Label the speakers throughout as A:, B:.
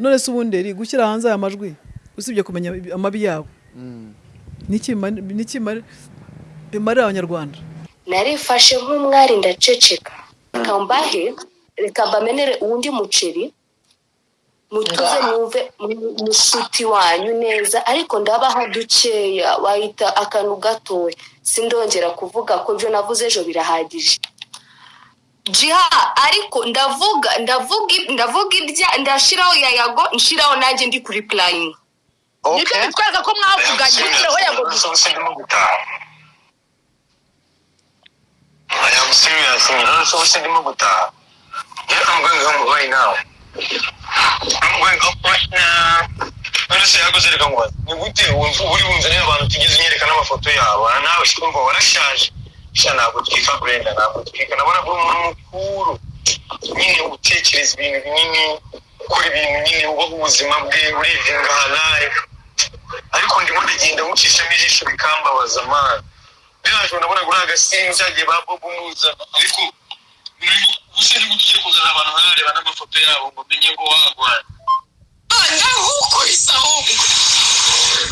A: none se ubundi gushyira hanze aya majwi usibye kumenya amabi yabo niki bimari- niki bimari- bimarira abanyarwanda?
B: Narifashe nk'umwari ndaceceka. Reka mbahe reka mbamenere uwundi muceri mutuze mwumve mu- mushuti wanyu neza. Ariko ndabaha dukeya wahita akantu gatoya. Sindongera kuvuga ko ibyo navuze ejo birahagije. Jiha ariko ndavuga ndavuga ndavuga ibya ndashiraho yayago nshiraho nanjye ndi kuri purayini
C: ni byo bitwereka ko mwavuganye noneho yago
D: I am serious none so ubusa ndimo gutaha yeah I'm going home right now I'm going up right now none se yaguze reka ngo ni gute wumva uri bunzanira abantu tugeze unyereka n'amafoto yabo Ah, nawe sikumva warashaje sha ntabwo twika Brenda ntabwo twika nabona ko umuntu mukuru nyine utekereza ibintu binini? Ukora ibintu nyine ubaho ubuzima bwe urivinga life ariko ndimo ndagenda mucishamo ijisho bikambabaza mana biraje ndabona agasimbi cyagiye ba bobo muzana ariko gusa ni bwo tugiye kuzana abantu nkareba n'amafoto yabo ngo menye ngo wagwana
B: ndahukuriza ahubwo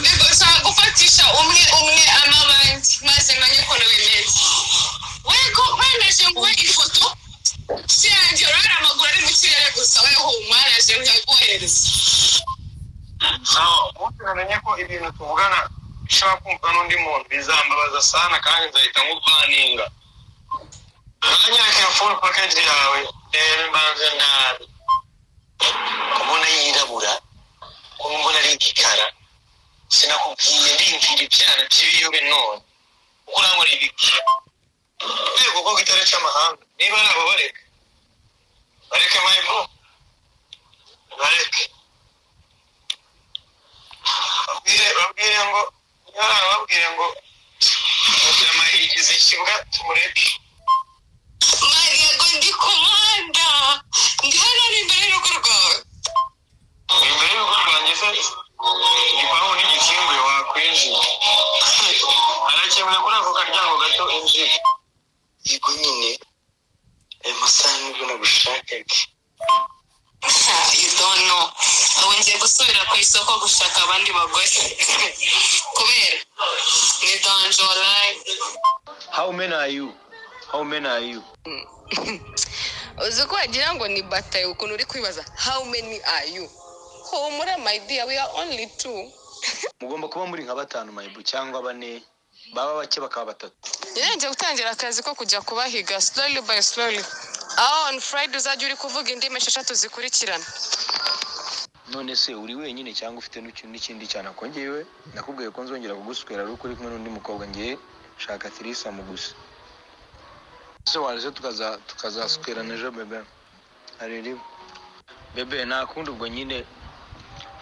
B: nshaka gufatisha umwe umwe amabandi maze menye ukuntu bimeze wego wemeje nguhe ifoto si yanjye urabona amaguru ari mu kirere gusa we humaraje nkaguhereza
D: sawa ubundi namenye ko ibintu tuvugana bishobora kumva n'undi muntu bizambabaza sana kandi nzahita nkuvaninga nkanyereka full package yawe reba imbanza nabi kubona yirabura kuba mbona ari igikara sinakubwiye ndimvira ibyana by'ibiyobe none kuko urangora ibiki? Rwego ko gitare cy'amahanga niba ari abo bareka bareke mayibro bareke. Babwire ngo yari babwire ngo yigize ikibuga tumureke.
B: Mariya ngo ndi komanda ndi hano imbere y'urugo rwawe.
D: Imbere y'urugo rwanjye se igipangu n'igikinguye wakwinjira arakemura kuri ako karyango gato injira yego nyine ayo masaha ni bwo nagushakaga
B: you don't know. Ubu ngiye gusubira ku isoko gushaka abandi bagore kubera ni danje online
D: how many are you? How many are you?
B: Uzi ko wagira ngo ni batayo ukuntu uri kwibaza how many are you? Humura my dear we are only two.
D: Mugomba kuba muri nka batanu mayibu cyangwa bane baba bake bakaba batatu.
B: Ngiye gutangira akazi ko kujya kubahiga slowly by slowly. Aho on friday uzajya uri kuvuga indimi esheshatu zikurikirana.
D: None se uri wenyine cyangwa ufite n'iki- n'ikindi cyane? Ko ngewe nakubwiye ko nzongera kuguswera ari uko uri kumwe n'undi mukobwa ngewe shaka tirisamu gusa ese tukaza tukazaswerana ejo bebe rimwe? Bebe nta kundi ubwo nyine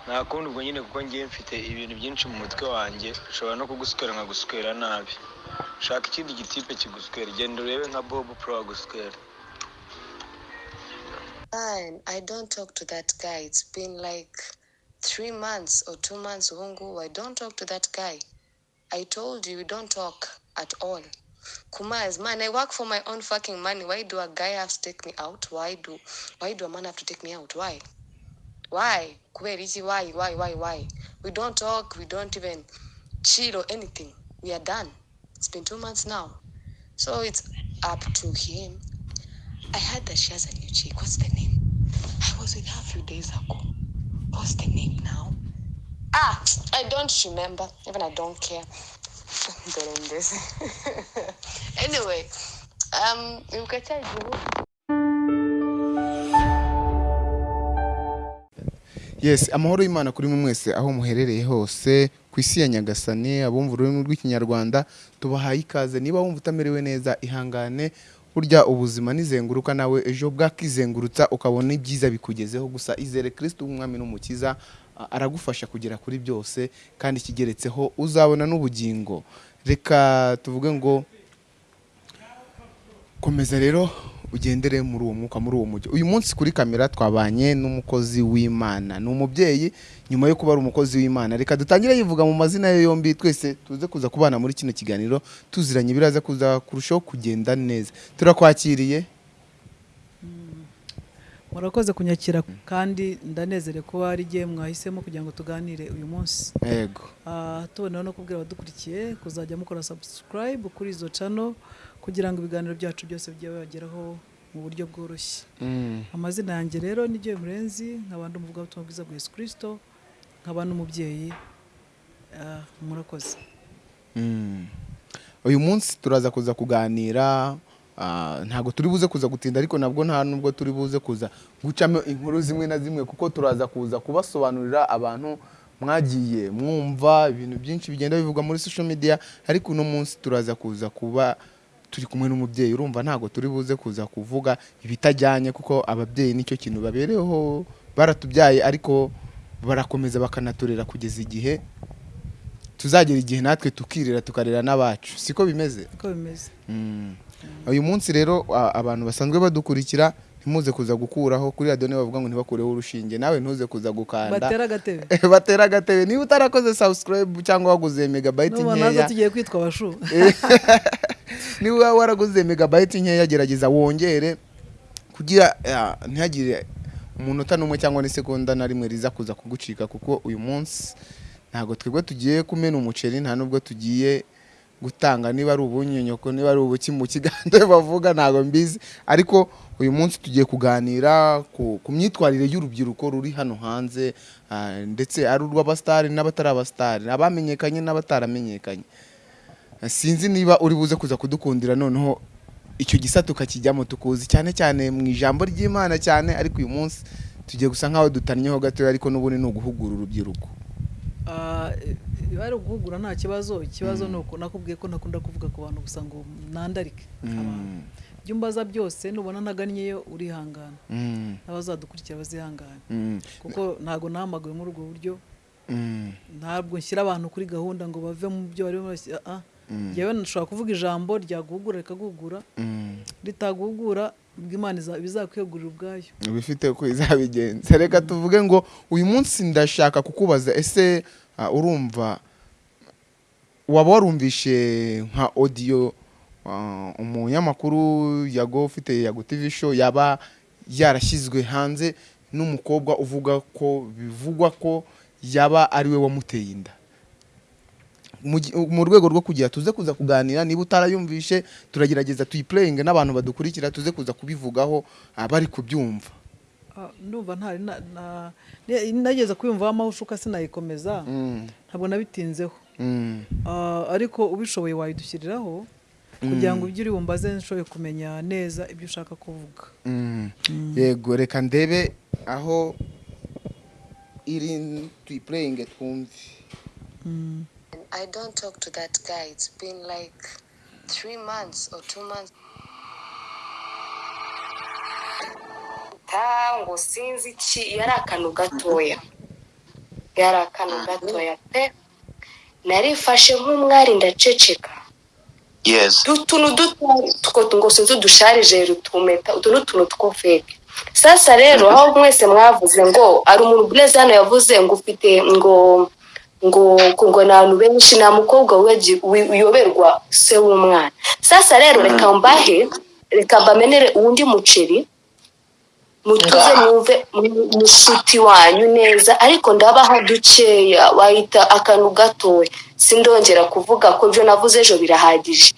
D: nta kundi ubwo nyine kuko ngewe mfite ibintu byinshi mu mutwe wanjye nshobora no kuguswera nabi shaka ikindi gitipe kiguswera genda urebe nka bob pro
B: I don't talk to that guy. It's been like three months or two months. Hungu, I don't talk to that guy. I told you, don't talk at all. Kumaz, man, I work for my own fucking money. Why do a guy have to take me out? Why do, why do a man have to take me out? Why? Why? Kubera iki? Why? Why? Why? Why? We don't talk. We don't even chill or anything. We are done. It's been two months now. So it's up to him. I heard that she has a new chick. What's the name? I was with her a few days ago. What's the name now? Ah, I don't remember. Even I don't care. Doing this. anyway, um, you can tell you.
E: Yes amahoro y'imana kuri mwe mwese aho muherereye hose ku isi ya nyagasani abumva ururimi rw'ikinyarwanda tubahaye ikaze. Niba wumva utamerewe neza ihangane burya ubuzima nizenguruka nawe ejo bwakizengurutsa ukabona ibyiza bikugezeho. Gusa izere kirisiti w'umwami n'umukiza aragufasha kugera kuri byose kandi ikigeretseho uzabona n'ubugingo. Reka tuvuge ngo komeza rero. Ugendere muri uwo mwuka muri uwo mujyi uyu munsi kuri kamera twabanye n'umukozi w'imana. Ni umubyeyi nyuma yo kuba ari umukozi w'imana. Reka dutangire yivuga mu mazina ye yombi twese tuze kuza kubana muri kino kiganiro tuziranye biraza kuza kurushaho kugenda neza. Turakwakiriye?
A: Murakoze kunyakira kandi ndanezere kuba ari igihe mwahisemo kugira ngo tuganire uyu munsi.
E: Yego.
A: Ah, tuboneyeho no kubwira abadukurikiye kuzajya mukora subscribe kuri izo channel. Kugira ngo ibiganiro byacu byose bijye bibageraho mu buryo bworoshye
E: Mm.
A: amazina yanjye rero ni Joy Murenzi nkaba ndi umuvugabutumwa bwiza bwa Yesu Kristo nkaba n'umubyeyi Ah, murakoze
E: Mm. uyu munsi turaza kuza kuganira ah, ntabwo turi buze kuza gutinda ariko nabwo nta nubwo turi buze kuza gucamo inkuru zimwe na zimwe kuko turaza kuza kubasobanurira abantu mwagiye mwumva ibintu byinshi bigenda bivugwa muri social media ariko uno munsi turaza kuza kuba turi kumwe n'umubyeyi urumva ntabwo turi buze kuza kuvuga ibitajyanye kuko ababyeyi ni cyo kintu babereyeho baratubyaye ariko barakomeza bakanaturera kugeza igihe tuzagera igihe natwe tukirera tukarera n'abacu. Siko bimeze? Mm. uyu munsi rero abantu basanzwe badukurikira ntimuze kuza gukuraho kuri radiyo niba bavuga ngo ntibakureho urushinge nawe ntuze kuza gukanda.
A: Batera agatebe.
E: Batera agatebe. Niba utarakoze subscribe cyangwa waguze megabayiti nkeya.
A: tugiye kwitwa abashu.
E: niba waraguze megabayiti nkeya gerageza wongere kugira ah, ntihagire umunota n'umwe cyangwa n'isegonda na rimwe riza kuza kugucika kuko uyu munsi ntabwo twebwe tugiye kumena umuceri nta nubwo tugiye gutanga. Niba ari ubunyonyoko niba ari ubuki mu kiganza bavuga ntabwo mbizi. Ariko uyu munsi tugiye kuganira ku, myitwarire y'urubyiruko ruri hano hanze ah, ndetse ari urw'abasitari n'abatari abasitari abamenyekanye n'abataramenyekanye sinzi niba uri buze kuza kudukundira noneho icyo gisata tukakijyamo tukuzi cyane cyane mu ijambo ry'imana cyane ariko uyu munsi tugiye gusa nk'aho dutannyeho gatoya ariko n'ubundi ni uguhugura urubyiruko.
A: Ah, iyo ari uguhugura nta kibazo ikibazo ni uko nakubwiye ko ntakunda kuvuga ku bantu gusa ngo nandarike abantu ibyo umbaza byose nubona ntagannyeyo urihangana.
E: Mm,
A: n'abazadukurikira bazihangane.
E: Mm,
A: kuko ntabwo nahamagawe muri ubwo buryo.
E: Mm,
A: ntabwo nshyira abantu kuri gahunda ngo bave mu byo barimo barashyira ah njyewe nshobora kuvuga ijambo ryaguhugura
E: mm.
A: ritaguhugura ubwo imana iza- bizakwegurira ubwayo.
E: Bifite uko izabigenza. Reka tuvuge ngo uyu munsi ndashaka kukubaza ese ah, urumva waba warumvishe nka audio ah, umunyamakuru yago ufite yago tv show yaba yarashyizwe hanze n'umukobwa uvuga ko bivugwa ko yaba ari we wamuteye inda? Mu rwego rwo kugira tuze kuza kuganira niba utarayumvishe turagerageza tuyipureyinge n'abantu badukurikira tuze kuza kubivugaho ah, bari kubyumva.
A: Ah, ndumva ntari nageze kuyumvaho amahushuka sinayikomeza
E: Mm,
A: ntabwo nabitinzeho
E: mm,
A: Ah, ariko ubishoboye wayidushyiriraho kugira ngo ibyo uri bumbaze nshoboye kumenya neza ibyo ushaka kuvuga.
E: Mm. yego reka ndebe aho iri tuyipureyinge twumve.
B: I don't talk to that guy. It's been like three months or two months.
F: ngo sinzi iki yari akantu gatoya yari akantu gatoya pe narifashe nk'umwari ndaceceka
C: Yes.
F: utuntu duto two ngo sinzi udusharije rutumeta utu ni utuntu two feke sasa rero aho mwese mwavuze ngo ari umuntu burezi hano yavuze ngo ufite ngo ngo ngo ni abantu benshi nta mukobwa wegi- wi- uyoberwa se w'umwana. Sasa rero reka mbahe reka mbamenere uwundi muceri mutuze mwumve mu- mushuti wanyu neza. Ariko ndabaha dukeya wahita akantu gatoya sindongera kuvuga ko ibyo navuze ejo birahagije.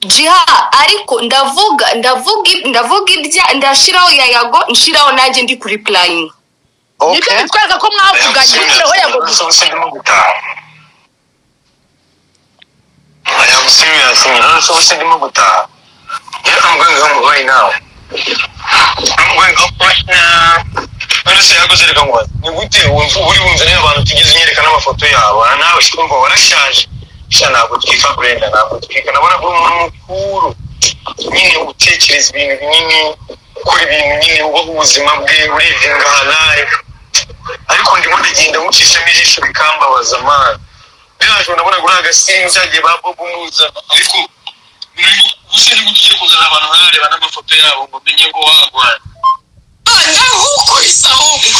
F: Jiha ariko ndavuga ndavuga ndavuga ibya ndashiraho yayago nshiraho nanjye ndi kuri purayingi
C: ni byo bitwereka ko mwavuganye noneho
D: gutaha I am serious. None se ubu ndimo gutaha. Yeah, I'm going home right now. I'm going up right now. None se yaguze reka ngo ni gute wumva uri bunzanire abantu tugeze unyereka n'amafoto yabo na nawe kumva warashaje sha ntabwo twika Brenda ntabwo twika nabona ko umuntu mukuru nyine utekereza ibintu binini ukora ibintu nyine ubaho ubuzima bwe urivinga life. Ariko ndimo ndagenda mucishamo ijisho bikambabaza man biraje ndabona kuri agasinzi cyagiye ba bobo muza. Ariko ubuse ni bwo tugiye kuzana abantu barareba n'amafoto yabo ngo menye ngo wagwana
G: ndahukuriza ahubwo.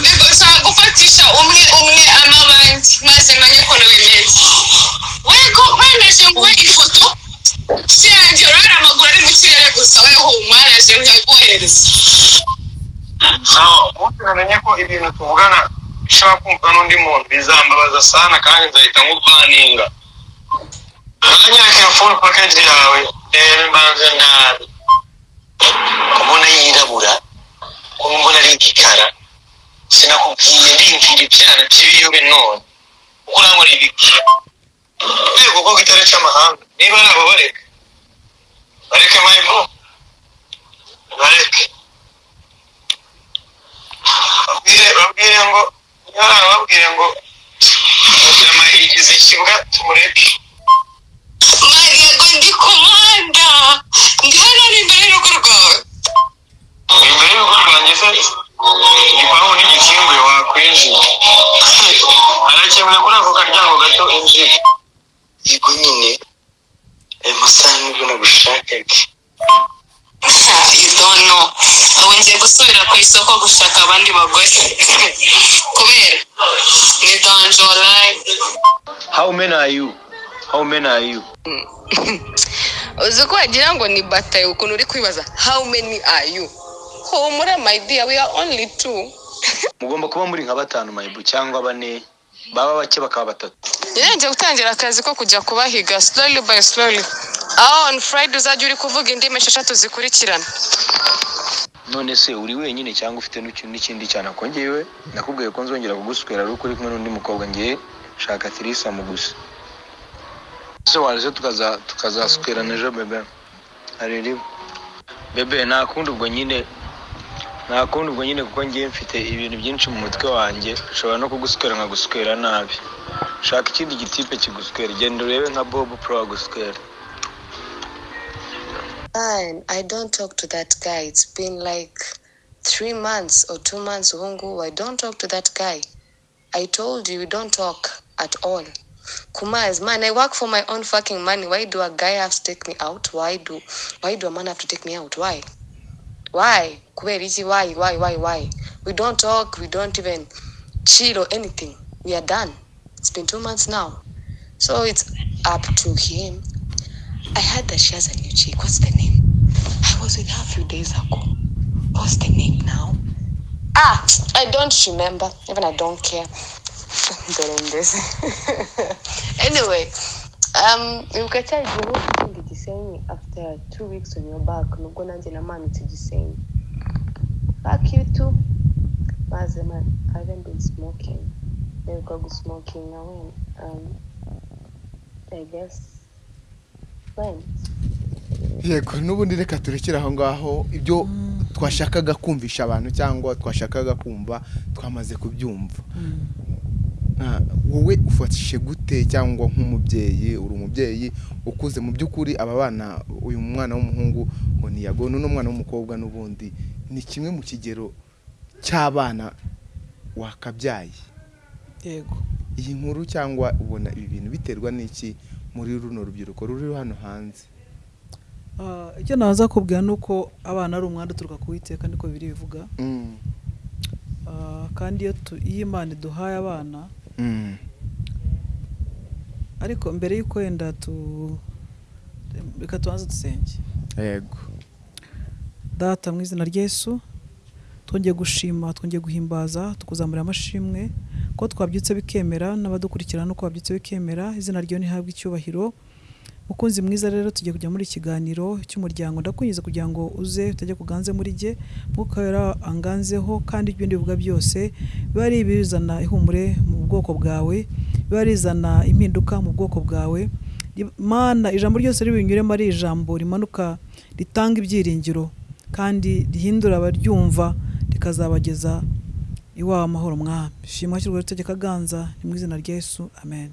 G: Ndashaka gufatisha umwe umwe amabandi maze menye ukuntu bimeze wego wemeje nguhe ifoto. Si yanjye urabona amaguru ari mu kirere gusa. Weho mwaraje nkaguhereza
D: namenye ko ibintu tuvugana bishobora kumva n'undi muntu. Bizambabaza sana kandi nzahita nk'urwaninga uranyereka full package yawe. Reba imbanza nabi kubona yirabura kuba mbona ari igikara sinakubwiye ndindira ibyana by'ibiyobe none. Kuko urangora ibiki? Rwego ko gitare cy'amahanga niba ari abo bareke mayibo bareke babwire babwire ngo babwire ngo mujyama yigize ikibuga tumureke.
G: Mariyago ndi kumanda ndi hano ari imbere y'urugo rwawe.
D: Imbere y'urugo rwanjye se? Igipangu n'igikinguye wakwinjira. Arakemuye kuri ako karyango gato injira. Yego nyine ayo masaha ni bwo nagushakaga.
G: You don't know. Ubu ngiye gusubira ku isoko gushaka abandi bagore.
D: How many are you?
B: Uzi ko wagira ngo ni bataye ukuntu uri kwibaza how many are you? Humura my dear we are only two.
D: Mugomba kuba muri nka batanu mayibu cyangwa bane baba bake bakaba batatu.
B: Ngiye gutangira akazi ko kujya kubahiga slowly by slowly. Aho on friday uzajya uri kuvuga indimi esheshatu zikurikirana.
D: None se uri wenyine cyangwa ufite n'iki- n'ikindi cyane akongewe nakubwiye ko nzongera kuguswera ari uko uri kumwe n'undi mukobwa ngiye shaka tirisamu gusa ese waje tukaza tukazaswerana ejo bebe hari rimwe bebe nta kundi ubwo nyine nta kundi ubwo nyine kuko ngiye mfite ibintu byinshi mu mutwe wanjye nshobora no kuguswera nkaguswera nabi shaka ikindi gitipe kiguswera genda urebe nka bob pro aguswera
B: Fine, I don't talk to that guy. It's been like three months or two months. Hungu, I don't talk to that guy. I told you, we don't talk at all. Kumaz, man, I work for my own fucking money. Why do a guy have to take me out? Why do, why do a man have to take me out? Why? Why? Kubera iki? Why? Why? Why? Why? We don't talk. We don't even chill or anything. We are done. It's been two months now. So it's up to him. I heard that she has a new chick. What's the name? I was with her a few days ago. What's the name now? Ah, I don't remember. Even I don't care. Doing this. anyway, um, ibuka cya gihe gutunga igisenyi after two weeks on your back. Nubwo nanjye namanutse igisenyi fuck you too. Maze man I haven't been smoking. Neruka gusmoking nawe um, I guess friends
E: yego n'ubundi reka turekere aho ngaho. Ibyo twashakaga kumvisha abantu cyangwa twashakaga kumva twamaze kubyumva. Ah, wowe ufatishe gute cyangwa nk'umubyeyi uri umubyeyi ukuze mu by'ukuri aba bana uyu mwana w'umuhungu ngo ni yago n'uno mwana w'umukobwa n'ubundi ni kimwe mu kigero cy'abana wakabyaye
A: yego
E: iyi nkuru cyangwa ubona ibi bintu biterwa n'iki muri runo rubyiruko ruri hano hanze
A: Ah, icyo naza kubwira ni uko abana ari umwanda uturuka ku witeka niko biri bivuga
E: Mm.
A: Ah, kandi iyo imana iduhaye abana. Ariko mbere y'uko wenda tu reka tubanze dusenge.
E: Yego.
A: Data mu izina ry'Yesu twongeye gushima twongeye guhimbaza tukuzamurira amashimwe ko twabyutse bikemera n'abadukurikirana nuko babyutse bikemera izina ryo ntihabwe icyubahiro. Mukunzi mwiza rero tugiye kujya muri ikiganiro cy'umuryango. Ndakunyiza kugira ngo uze utajya kuganze muri jye. Mwuka wera anganzeho kandi ibyo ndivuga byose. Biba ari ibizana ihumure mu bwoko bwawe. Biba rizana impinduka mu bwoko bwawe. Mana ijambo ryose ribinyuremo ari ijambo rimanuka ritanga ibyiringiro kandi rihindura abaryumva rikazabageza iwawe amahoro mwami. Shimwa shyirwa itegeko aganza ni mu izina rya Yesu. Amen.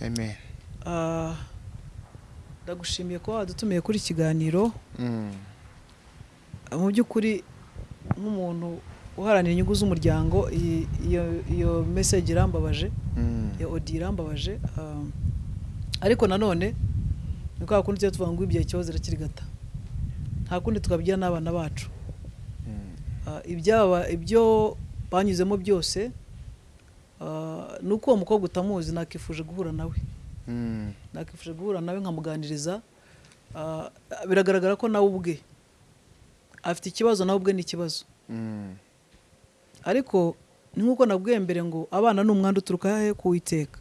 E: Amen.
A: Ah, ndagushimiye kuba wadutumiye kuri kiganiro
E: Mm.
A: mu by'ukuri nk'umuntu uharanira inyungu z'umuryango iyo iyo message irambabaje
E: Mm.
A: iyo odi irambabaje ah, ariko nanone ni kwa kundi tujya tuvuga ngo ibyaye ikibazo irakirigata nta kundi twabwira n'abana bacu Ah, ibyaba ibyo banyuzemo byose ah, ni uko uwo mukobwa utamuzi nakifuje guhura nawe
E: Mm.
A: Nakifuje guhura nawe nkamuganiriza Ah, biragaragara ko nawe ubwe afite ikibazo nawe ubwe ni ikibazo
E: Mm.
A: ariko ni nk'uko nabwiye mbere ngo abana ni umwanda uturuka he ku witeka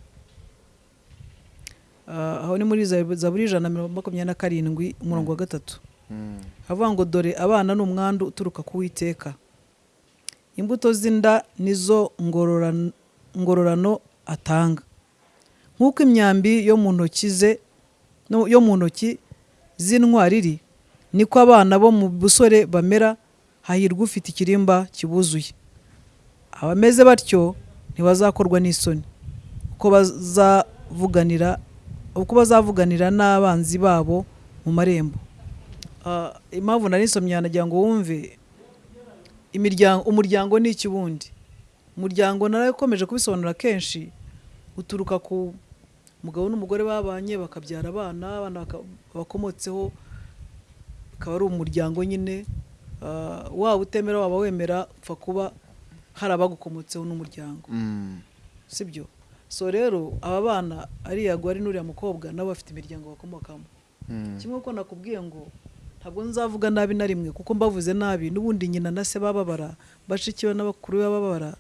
A: aho ni muri Zabu- zaburi ijana na mirongo makumyabiri na karindwi umurongo wa gatatu. Havuga ngo dore abana ni umwandu uturuka ku witeka imbuto z'inda nizo ngororan- ngororano atanga. Nk'uko imyambi yo mu ntoki ze yo mu ntoki z'intwari iri niko abana bo mu busore bamera hahirwa ufite ikirimba kibuzuye. Abameze batyo ntibazakorwa n'isoni. Uko bazavuganira uko bazavuganira n'abanzi babo mu marembo. Ah, impamvu nari nsomye nagira ngo wumve umuryango ni iki ubundi umuryango narakomeje kubisobanura kenshi uturuka ku mugabo n'umugore babanye bakabyara abana abana bakomotseho akaba ari umuryango nyine Ah, waba utemera waba wemera upfa kuba hari abagukomotseho n'umuryango
E: Mm.
A: sibyo so rero aba bana ari yago ari n'uriya mukobwa nabo bafite imiryango bakomokamo
E: Mm.
A: kimwe ko nakubwiye ngo ntabwo nzavuga nabi na rimwe kuko mbavuze nabi n'ubundi nyina na se bababara bashiki be n'abakuru be bababara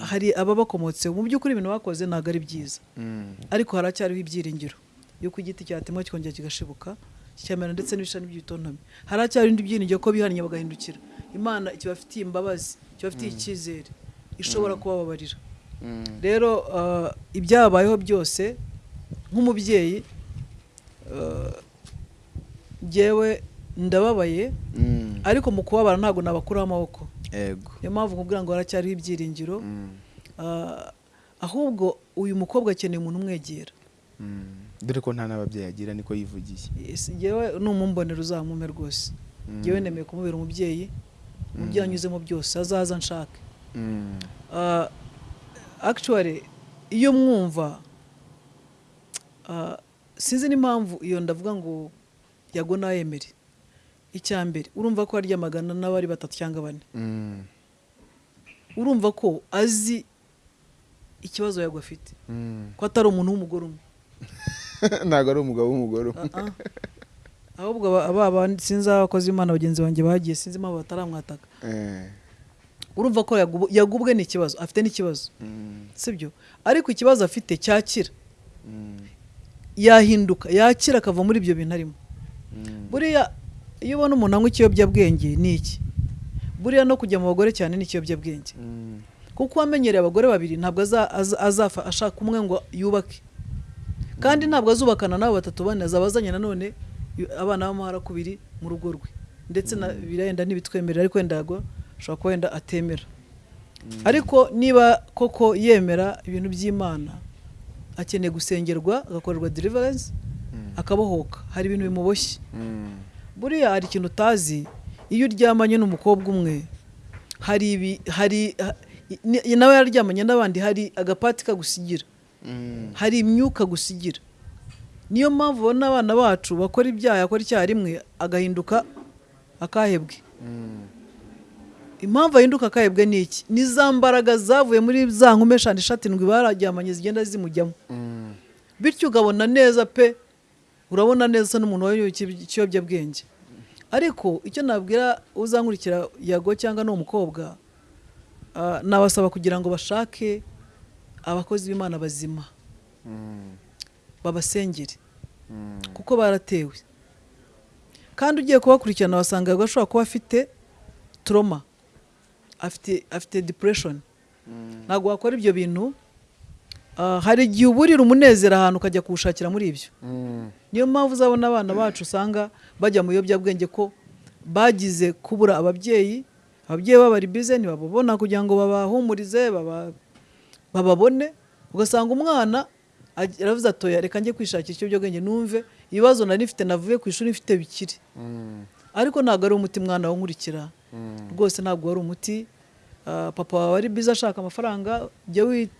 A: hari ababakomotseho mu by'ukuri ibintu bakoze ntabwo ari byiza.
E: Mm.
A: ariko haracyariho ibyiringiro. Yuko igiti cyatemwa kikongera kigashibuka kikamera ndetse n'ibishami by'ibitontome haracyari ibindi byiringiro ko bihannye bagahindukira. Imana kibafitiye imbabazi kibafitiye icyizere ishobora kubababarira.
E: Mm.
A: rero ah, ibyabayeho byose nk'umubyeyi ah, njyewe ndababaye
E: Mm.
A: ariko mu kubabara ntabwo nabakuraho amaboko. Niyo mpamvu nkubwira ngo haracyariho ibyiringiro.
E: Mm.
A: Ah, ahubwo uyu mukobwa akeneye umuntu umwegera.
E: Mm. dore ko nta n'ababyeyi agira niko yivugiye.
A: Yes, njyewe numumbonera uzamume rwose. Njyewe nemeye kumubera umubyeyi mu byo yanyuzemo byose azaza nshake
E: Mm.
A: Ah, actually iyo mwumva ah, sinzi n'impamvu iyo ndavuga ngo yago nayemere icya mbere urumva ko aryamagana n'abari batatu cyangwa bane
E: Mm.
A: urumva ko azi ikibazo yago afite
E: Mm.
A: ko atari umuntu w'umugore umwe
E: ntabwo ari umugabo w'umugore umwe.
A: Ah. ahubwo aba- sinzi abakozi b'imana bagenzi banjye bagiye sinzi impamvu bataramwataka
E: Eh.
A: urumva ko yagubwe n'ikibazo afite n'ikibazo
E: Mm.
A: sibyo ariko ikibazo afite cyakira yahinduka yakira akava muri ibyo bintu arimo buriya iyo ubona umuntu anywa ikiyobyabwenge ni iki? Buriya no kujya mu bagore cyane ni ikiyobyabwenge.
E: Mm.
A: kuko uwamenyereye abagore babiri ntabwo aza- aza- azafa ashaka umwe ngo yubake. Kandi ntabwo azubakana n'abo batatu bane azaba azanye nanone abana b'amaharakubiri mu rugo rwe. Ndetse na birenda ntibitwemerera ariko wenda ashobora kuba wenda atemera. Ariko niba koko yemera ibintu by'imana akeneye gusengerwa agakorerwa deliverance akabohoka. Hari ibintu bimuboshye.
E: Mm.
A: Buriya hari ikintu utazi iyo uryamanye n'umukobwa umwe hari ibi hari nawe yaryamanye n'abandi hari agapati kagusigira
E: Mm.
A: hari imyuka gusigira niyo mpamvu ubona abana bacu bakora ibyaha akora icyaha rimwe agahinduka akahebwe
E: Mm.
A: impamvu ahinduka akahebwe ni iki ni za mbaraga zavuye muri za nkume eshanu eshatu indwi bararyamanye zigenda zimujyamo
E: Mm.
A: bityo ukabona neza pe urabona neza n'umuntu iki- ikiyobyabwenge ariko icyo nabwira uzankurikira yago cyangwa n'uwo mukobwa ah, nabasaba kugira ngo bashake abakozi b'imana bazima.
E: Mm.
A: babasengere.
E: Mm.
A: kuko baratewe. Kandi ugiye kubakurikirana wasanga yago ashobora kuba afite turoma afite afite depression. Ntabwo wakora ibyo bintu Ah, hari igihe uburira umunezero ahantu ukajya kuwushakira muri ibyo. Niyo mpamvu uzabona abana bacu usanga bajya mu biyobyabwenge ko bagize kubura ababyeyi ababyeyi babo bari bize ntibababona kugira ngo babahumurize baba- bababone ugasanga umwana aravuze atoya reka njye kwishakira ikiyobyabwenge numve ibibazo nari mfite navuye ku ishuri mfite bikiri
E: Mm.
A: ariko ntabwo ari umuti mwana wo nkurikira
E: Mm.
A: rwose ntabwo wari umuti Ah, papa wawe ari bize ashaka amafaranga jya wi-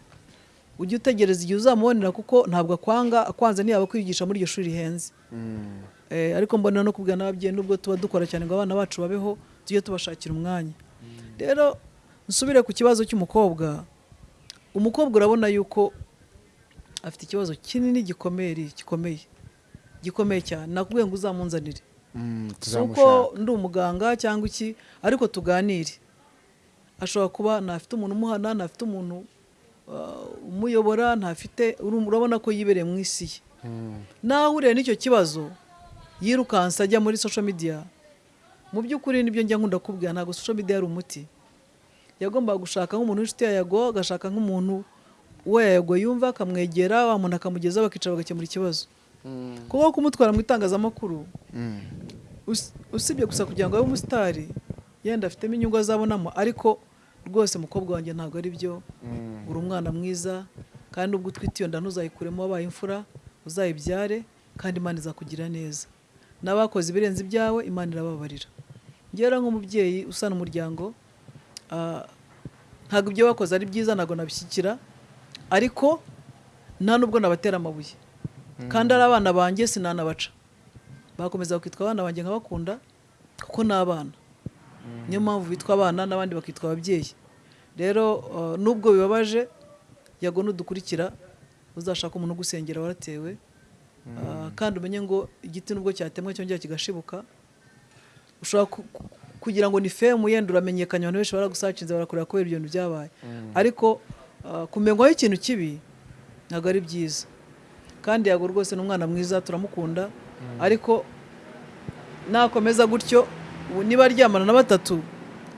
A: ujye utegereza igihe uzamubonera kuko ntabwo akwanga akwanze ntiyaba kwigisha muri iryo shuri rihenze.
E: Mm.
A: Eh, ariko mbona no kubwira n'ababyeyi nubwo tuba dukora cyane ngo abana bacu babeho tujye tubashakira umwanya. Rero nsubire ku kibazo cy'umukobwa. Umukobwa urabona yuko afite ikibazo kinini gikomeye gikomeye gikomeye cyane. Nakubwiye ngo uzamunzanire.
E: Mm.
A: si uko ndi umuganga cyangwa iki ariko tuganire. Ashobora kuba ntafite umuntu umuhana ntafite umuntu umuyobora ntafite urabona ko yibereye mu isi ye. Naho ahuriye n'icyo kibazo yirukansa ajya muri social media. Mu by'ukuri ni byo njya nkunda kubwira ntabwo social media ari umuti. Yagombaga gushaka nk'umuntu w'inshuti ya yago agashaka nk'umuntu uwo yago yumva akamwegera wa muntu akamugezaho bakicara bagakemura ikibazo. Kuko kumutwara mu itangazamakuru. Us- usibye gusa kugira ngo abe umusitari yenda afitemo inyungu azabonamo. Ariko rwose mukobwa wanjye ntabwo ari byo. Uri umwana mwiza kandi ubwo utwite iyo nda ntuzayikuremo wabaye imfura uzayibyare kandi imana izakugira neza. N'abakoze ibirenze ibyawe imana irababarira. Ngera nk'umubyeyi usana umuryango ah, ntabwo ibyo bakoze ari byiza ntabwo nabishyikira ariko nta nubwo nabatera amabuye. Kandi ari abana banjye sinanabaca. Bakomeza bakitwa abana banjye nkabakunda kuko ni abana. Niyo mpamvu bitwa abana n'abandi bakitwa ababyeyi. Rero uh, nubwo bibabaje yago nudukurikira uzashaka umuntu ugusengera waratewe. Uh, kandi umenye ngo igiti nubwo cyatemwe cyongera kigashibuka ushobora ku- ku- kugira ngo ni femu yenda uramenyekanye abantu benshi baragusacinze barakureba kubera ibyo bintu byabaye. Ariko uh, kumenywaho ikintu kibi ntabwo ari byiza. Kandi yago rwose ni umwana mwiza turamukunda. Ariko nakomeza gutyo ubu niba aryamana na batatu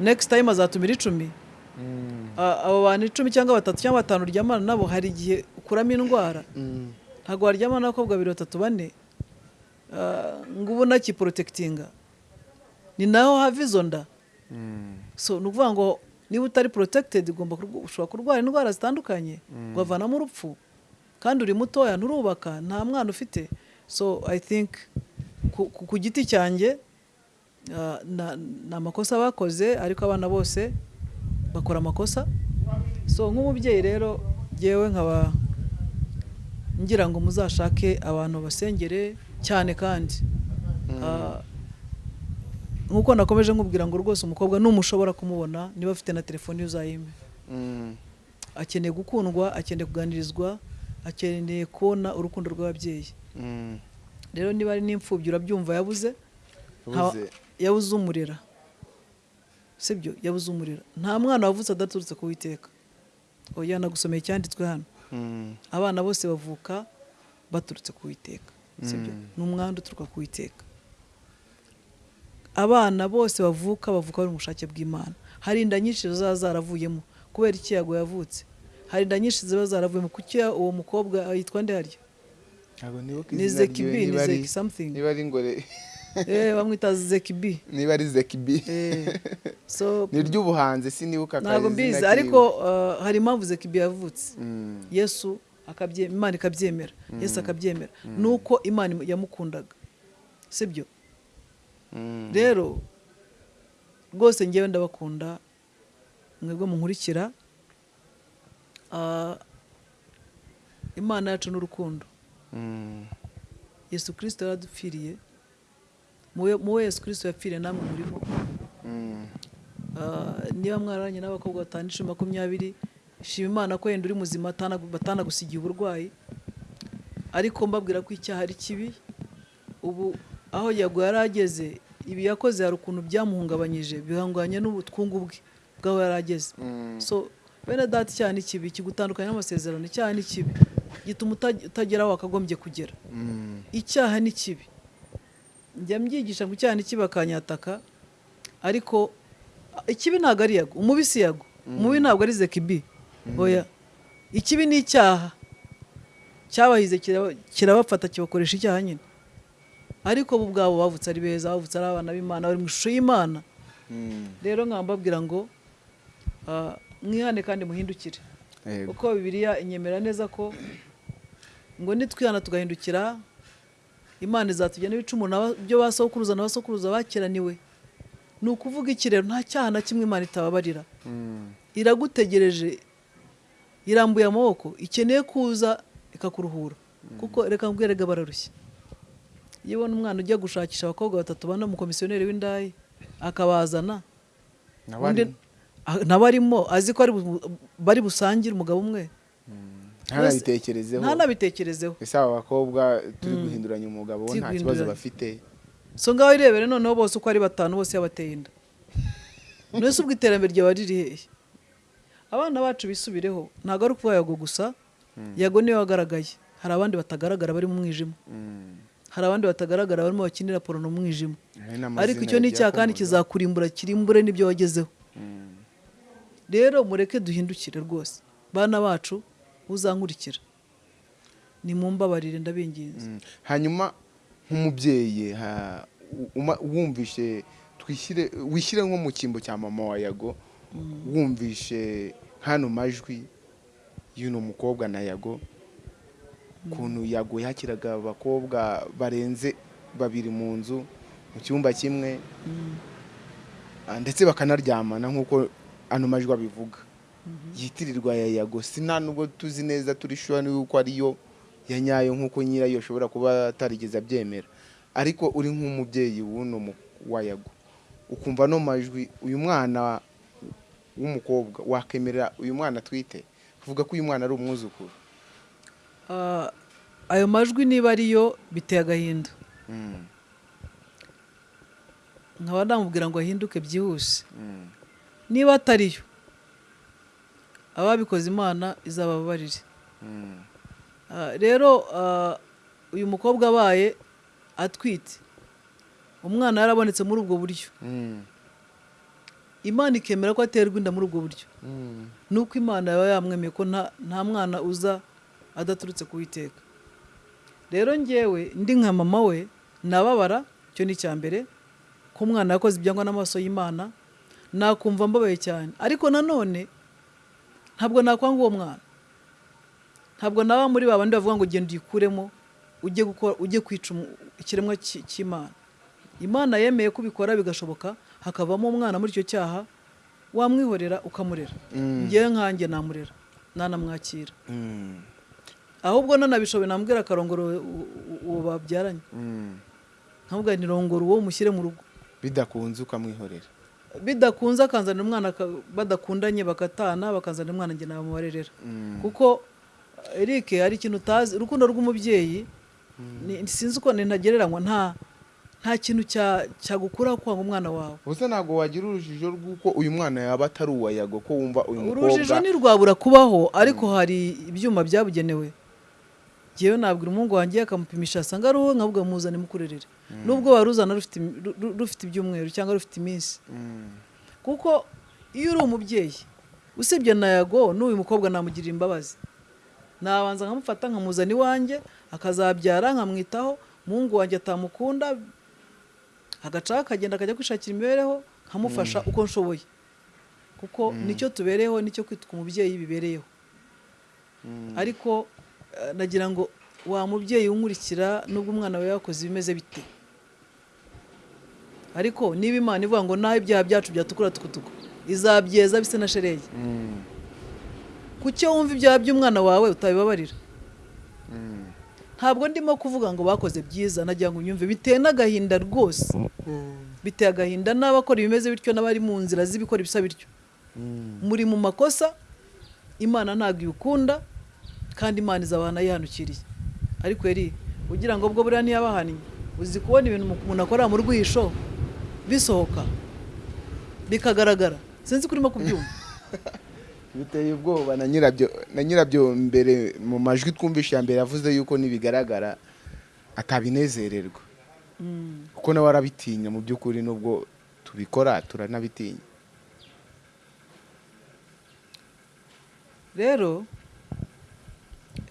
A: next time azatumira icumi. A- abo bantu icumi cyangwa batatu cyangwa batanu uryamana nabo hari igihe ukuramo indwara. Ntabwo waryamana n'abakobwa babiri batatu bane. Ngo ubu unakiporotekitinga ni naho hava izo nda. So ni ukuvuga ngo niba utari protected ugomba ushobora kurwara indwara zitandukanye ukavanamo urupfu. Kandi uri mutoya nturubaka nta mwana ufite. So i think ku, giti cyanjye ni amakosa bakoze ariko abana bose bakora amakosa. So nk'umubyeyi rero ngewe nkaba ngira ngo muzashake abantu basengere cyane kandi. Ah, nk'uko nakomeje nkubwira ngo rwose umukobwa numushobora kumubona niba afite na telefoni ye uzayime akeneye gukundwa akeneye kuganirizwa akeneye kubona urukundo rw'ababyeyi. Rero niba ari n'imfubyi urabyumva yabuze
E: Yabuze.
A: umurera. Sibyo? Yabuze umurera. Nta mwana wavutse adaturutse ku witeka oya nagusomeye icyanditswe hano. Abana bose bavuka baturutse ku witeka sibyo? Ni umwanda uturuka ku witeka abana bose bavuka bavuka bari mu bushake bw'imana. Hari inda nyinshi ziba zaravuyemo kubera iki yago yavutse. Hari inda nyinshi ziba zaravuyemo. Kuki uwo mukobwa yitwa nde harya? Ni zekibi
E: ryiwe,
A: ni zeki something.
E: niba ari ngore.
A: eh bamwita zekibi.
E: Niba ari zekibi.
A: Eh so
E: ni ry'ubuhanzi sinibuka
A: ntabwo
E: akazina
A: mbizi ariko uh, hari impamvu zekibi yavutse.
E: Mm.
A: yesu imana ikabyemera. Yesu akabyemera. Nuko imana yamukundaga. Sibyo?
E: Mm.
A: rero rwose ngewe ndabakunda mwebwe munkurikira Ah, imana yacu n'urukundo.
E: Mm.
A: yesu kirisito yaradupfiriye. Muwe muwe yesu kirisito yapfiriye namwe murimo
E: Mm.
A: Ah, niba mwararanye n'abakobwa batanu icumi makumyabiri shima imana ko yenda uri muzima atanagu- batanagusigiye uburwayi. Ariko mbabwira ko icyaha ari kibi. Ubu aho yago yari ageze ibi yakoze hari ukuntu byamuhungabanyije bihanganye n'ubutwungu bwe bw'aho yari ageze.
E: Mm.
A: so bene data icyaha ni kibi kigutandukanya n'amasezerano icyaha ni kibi. Gituma utagera aho wakagombye kugera.
E: Mm.
A: icyaha ni kibi. Njya mbyigisha ngo icyaha ni kibi akanyataka ariko ikibi ntabwo ari yago umubi si yago umubi ntabwo ari zekibi. Oya. Ikibi ni icyaha. Cyabahize kiraba- kirabafata kibakoresha icyaha nyine. Ariko bo ubwabo bavutse ari beza bavutse ari abana b'imana bari mu ishusho y'imana.
E: Mm.
A: rero nkaba mbabwira ngo ah, mwihane kandi muhindukire. Kuko bibiliya inyemera neza ko ngo nitwihana tugahindukira imana izatugena ibicumuro na- byo ba sokuruza na basokuruza bakiraniwe. Ni ukuvuga iki rero nta cyaha na kimwe imana itababarira.
E: Mm.
A: iragutegereje irambuye amaboko ikeneye kuza ikakuruhura. Kuko reka mbwerega bararushya iyo ubona umwana ujya gushakisha abakobwa batatu bane umukomisiyoneri w'indaya akabazana.
E: Nawe
A: arimo azi ko bari busangire umugabo umwe.
E: Ntanabitekerezeho.
A: ntanabitekerezeho.
E: Ese aba bakobwa turi guhinduranya umugabo bo nta kibazo bafite.
A: So ngaho irebere noneho bose uko ari batanu bose yabateye inda. None se ubwo iterambere ryaba riri hehe abana bacu bisubireho ntabwo ari ukuvuga yago gusa yago ni we wagaragaye. Hari abandi batagaragara bari mu mwijima. Hari abandi batagaragara barimo bakinira porono mu mwijima.
E: Hari n'amazina
A: ariko icyo ni icyaha kandi kizakurimbura kirimbure n'ibyo wagezeho. Rero mureke duhindukire rwose. Bana bacu uzankurikira. Ni mu mbabarire ndabinginze.
E: Mm. hanyuma nk'umubyeyi wumvishe twishyire wishyire nko mu cyimbo cya mama wa yago wumvishe hano majwi y'uno mukobwa na yago ukuntu yago yakiraga abakobwa barenze babiri mu nzu mu cyumba kimwe ndetse bakanaryamana nk'uko ano majwi abivuga. Yitirirwa ya yago. Si nta nubwo tuzi neza turi shuwa yuko ariyo ya nyayo nk'uko nyirayo ashobora kuba atarigeze abyemera. Ariko uri nk'umubyeyi w'uno mu- wa yago. Ukumva no majwi uyu mwana w'umukobwa wakemerera uyu mwana atwite uvuga ko uyu mwana ari umwuzukuru.
A: Ah, ayo majwi niba ariyo biteye agahinda.
E: Mm,
A: nkaba namubwira ngo ahinduke byihuse.
E: Mm,
A: niba atariyo ababikoze imana izababarire
E: mm,
A: Ah, rero ah, uyu mukobwa abaye atwite. Umwana yarabonetse muri ubwo buryo.
E: Mm,
A: imana ikemera ko aterwa inda muri ubwo buryo.
E: Mm,
A: nuko imana yaba yamwemeye ko nta nta mwana uza adaturutse ku witeka rero ngewe ndi nka mama we nababara icyo ni icya mbere ko umwana yakoze ibyangwa n'amaso y'imana nakumva mbabaye cyane. Ariko nanone ntabwo nakwanga uwo mwana ntabwo naba muri ba bandi bavuga ngo genda uyikuremo ujye gukora ujye kwica ikiremwa cy- cy'imana. Imana yemeye ko ubikora bigashoboka hakavamo umwana muri icyo cyaha wamwihorera ukamurera.
E: Mm.
A: ngewe nkanjye namurera nanamwakira.
E: Mm,
A: ahubwo nanabishoboye nambwira akarongoro uwo babyaranye
E: mm.
A: nkamubwira ni rongora uwo mushyire mu rugo.
E: Bidakunze ukamwihorera.
A: Bidakunze akanzanira umwana badakundanye bakatana bakazanira umwana njye namubarerera
E: Mm.
A: kuko Eric hari ikintu utazi urukundo rw'umubyeyi ni- sinzi uko ntagereranywa nta nta kintu cya- cyagukuraho kwanga umwana wawe.
E: Ubuse ntabwo wagira urujijo rw'uko uyu mwana yaba atari uwa yago ko wumva uyu
A: urujijo
E: mukobwa
A: ntirwabura kubaho ariko hari ibyuma byabugenewe. Ngewe nabwira umuhungu wanjye akamupimisha asanga ari uwo nkavuga muzane mukurerere. Nubwo waruzana rufite imi- ru- ru- rufite ibyumweru cyangwa rufite iminsi.
E: Mm,
A: kuko iyo uri umubyeyi usibye na yago n'uyu mukobwa namugirira imbabazi. Nabanza nkamufata nkamuzana iwanjye akazabyara nkamwitaho umuhungu wanjye atamukunda agacaho akagenda akajya kwishakira imibereho nkamufasha uko nshoboye. Kuko ni cyo tubereyeho ni cyo kwitwa umubyeyi bibereyeho. Ariko nagira ngo wa mubyeyi unkurikira nubwo umwana we yakoze ibimeze bite? Ariko niba imana ivuga ngo naho ibyaha byacu byatukura tukutuku. Izabyeza bise na shereye
E: mm,
A: kuki wumva ibyaha by'umwana wawe utabibabarira?
E: Mm.
A: ntabwo ndimo kuvuga ngo bakoze byiza. Nagira ngo unyumve biteye n'agahinda rwose. Biteye agahinda n'abakora ibimeze bityo n'abari mu nzira z'ibikora ibisa bityo. Muri mu makosa imana ntabwo ibikunda kandi imana izabana yihanukiriye ariko yari ugira ngo bwo buriya ntiyabahannye uzi kubona ibintu umuntu akora mu rwisho bisohoka. Bikagaragara. Sinzi ko urimo kubyumva.
E: Biteye ubwoba. Na nyirabyo na nyirabyo mbere mu majwi twumvishe ya mbere yavuze yuko nibigaragara atabinezererwa. Kuko nawe arabitinya. Mu by'ukuri nubwo tubikora turanabitinya.
A: Rero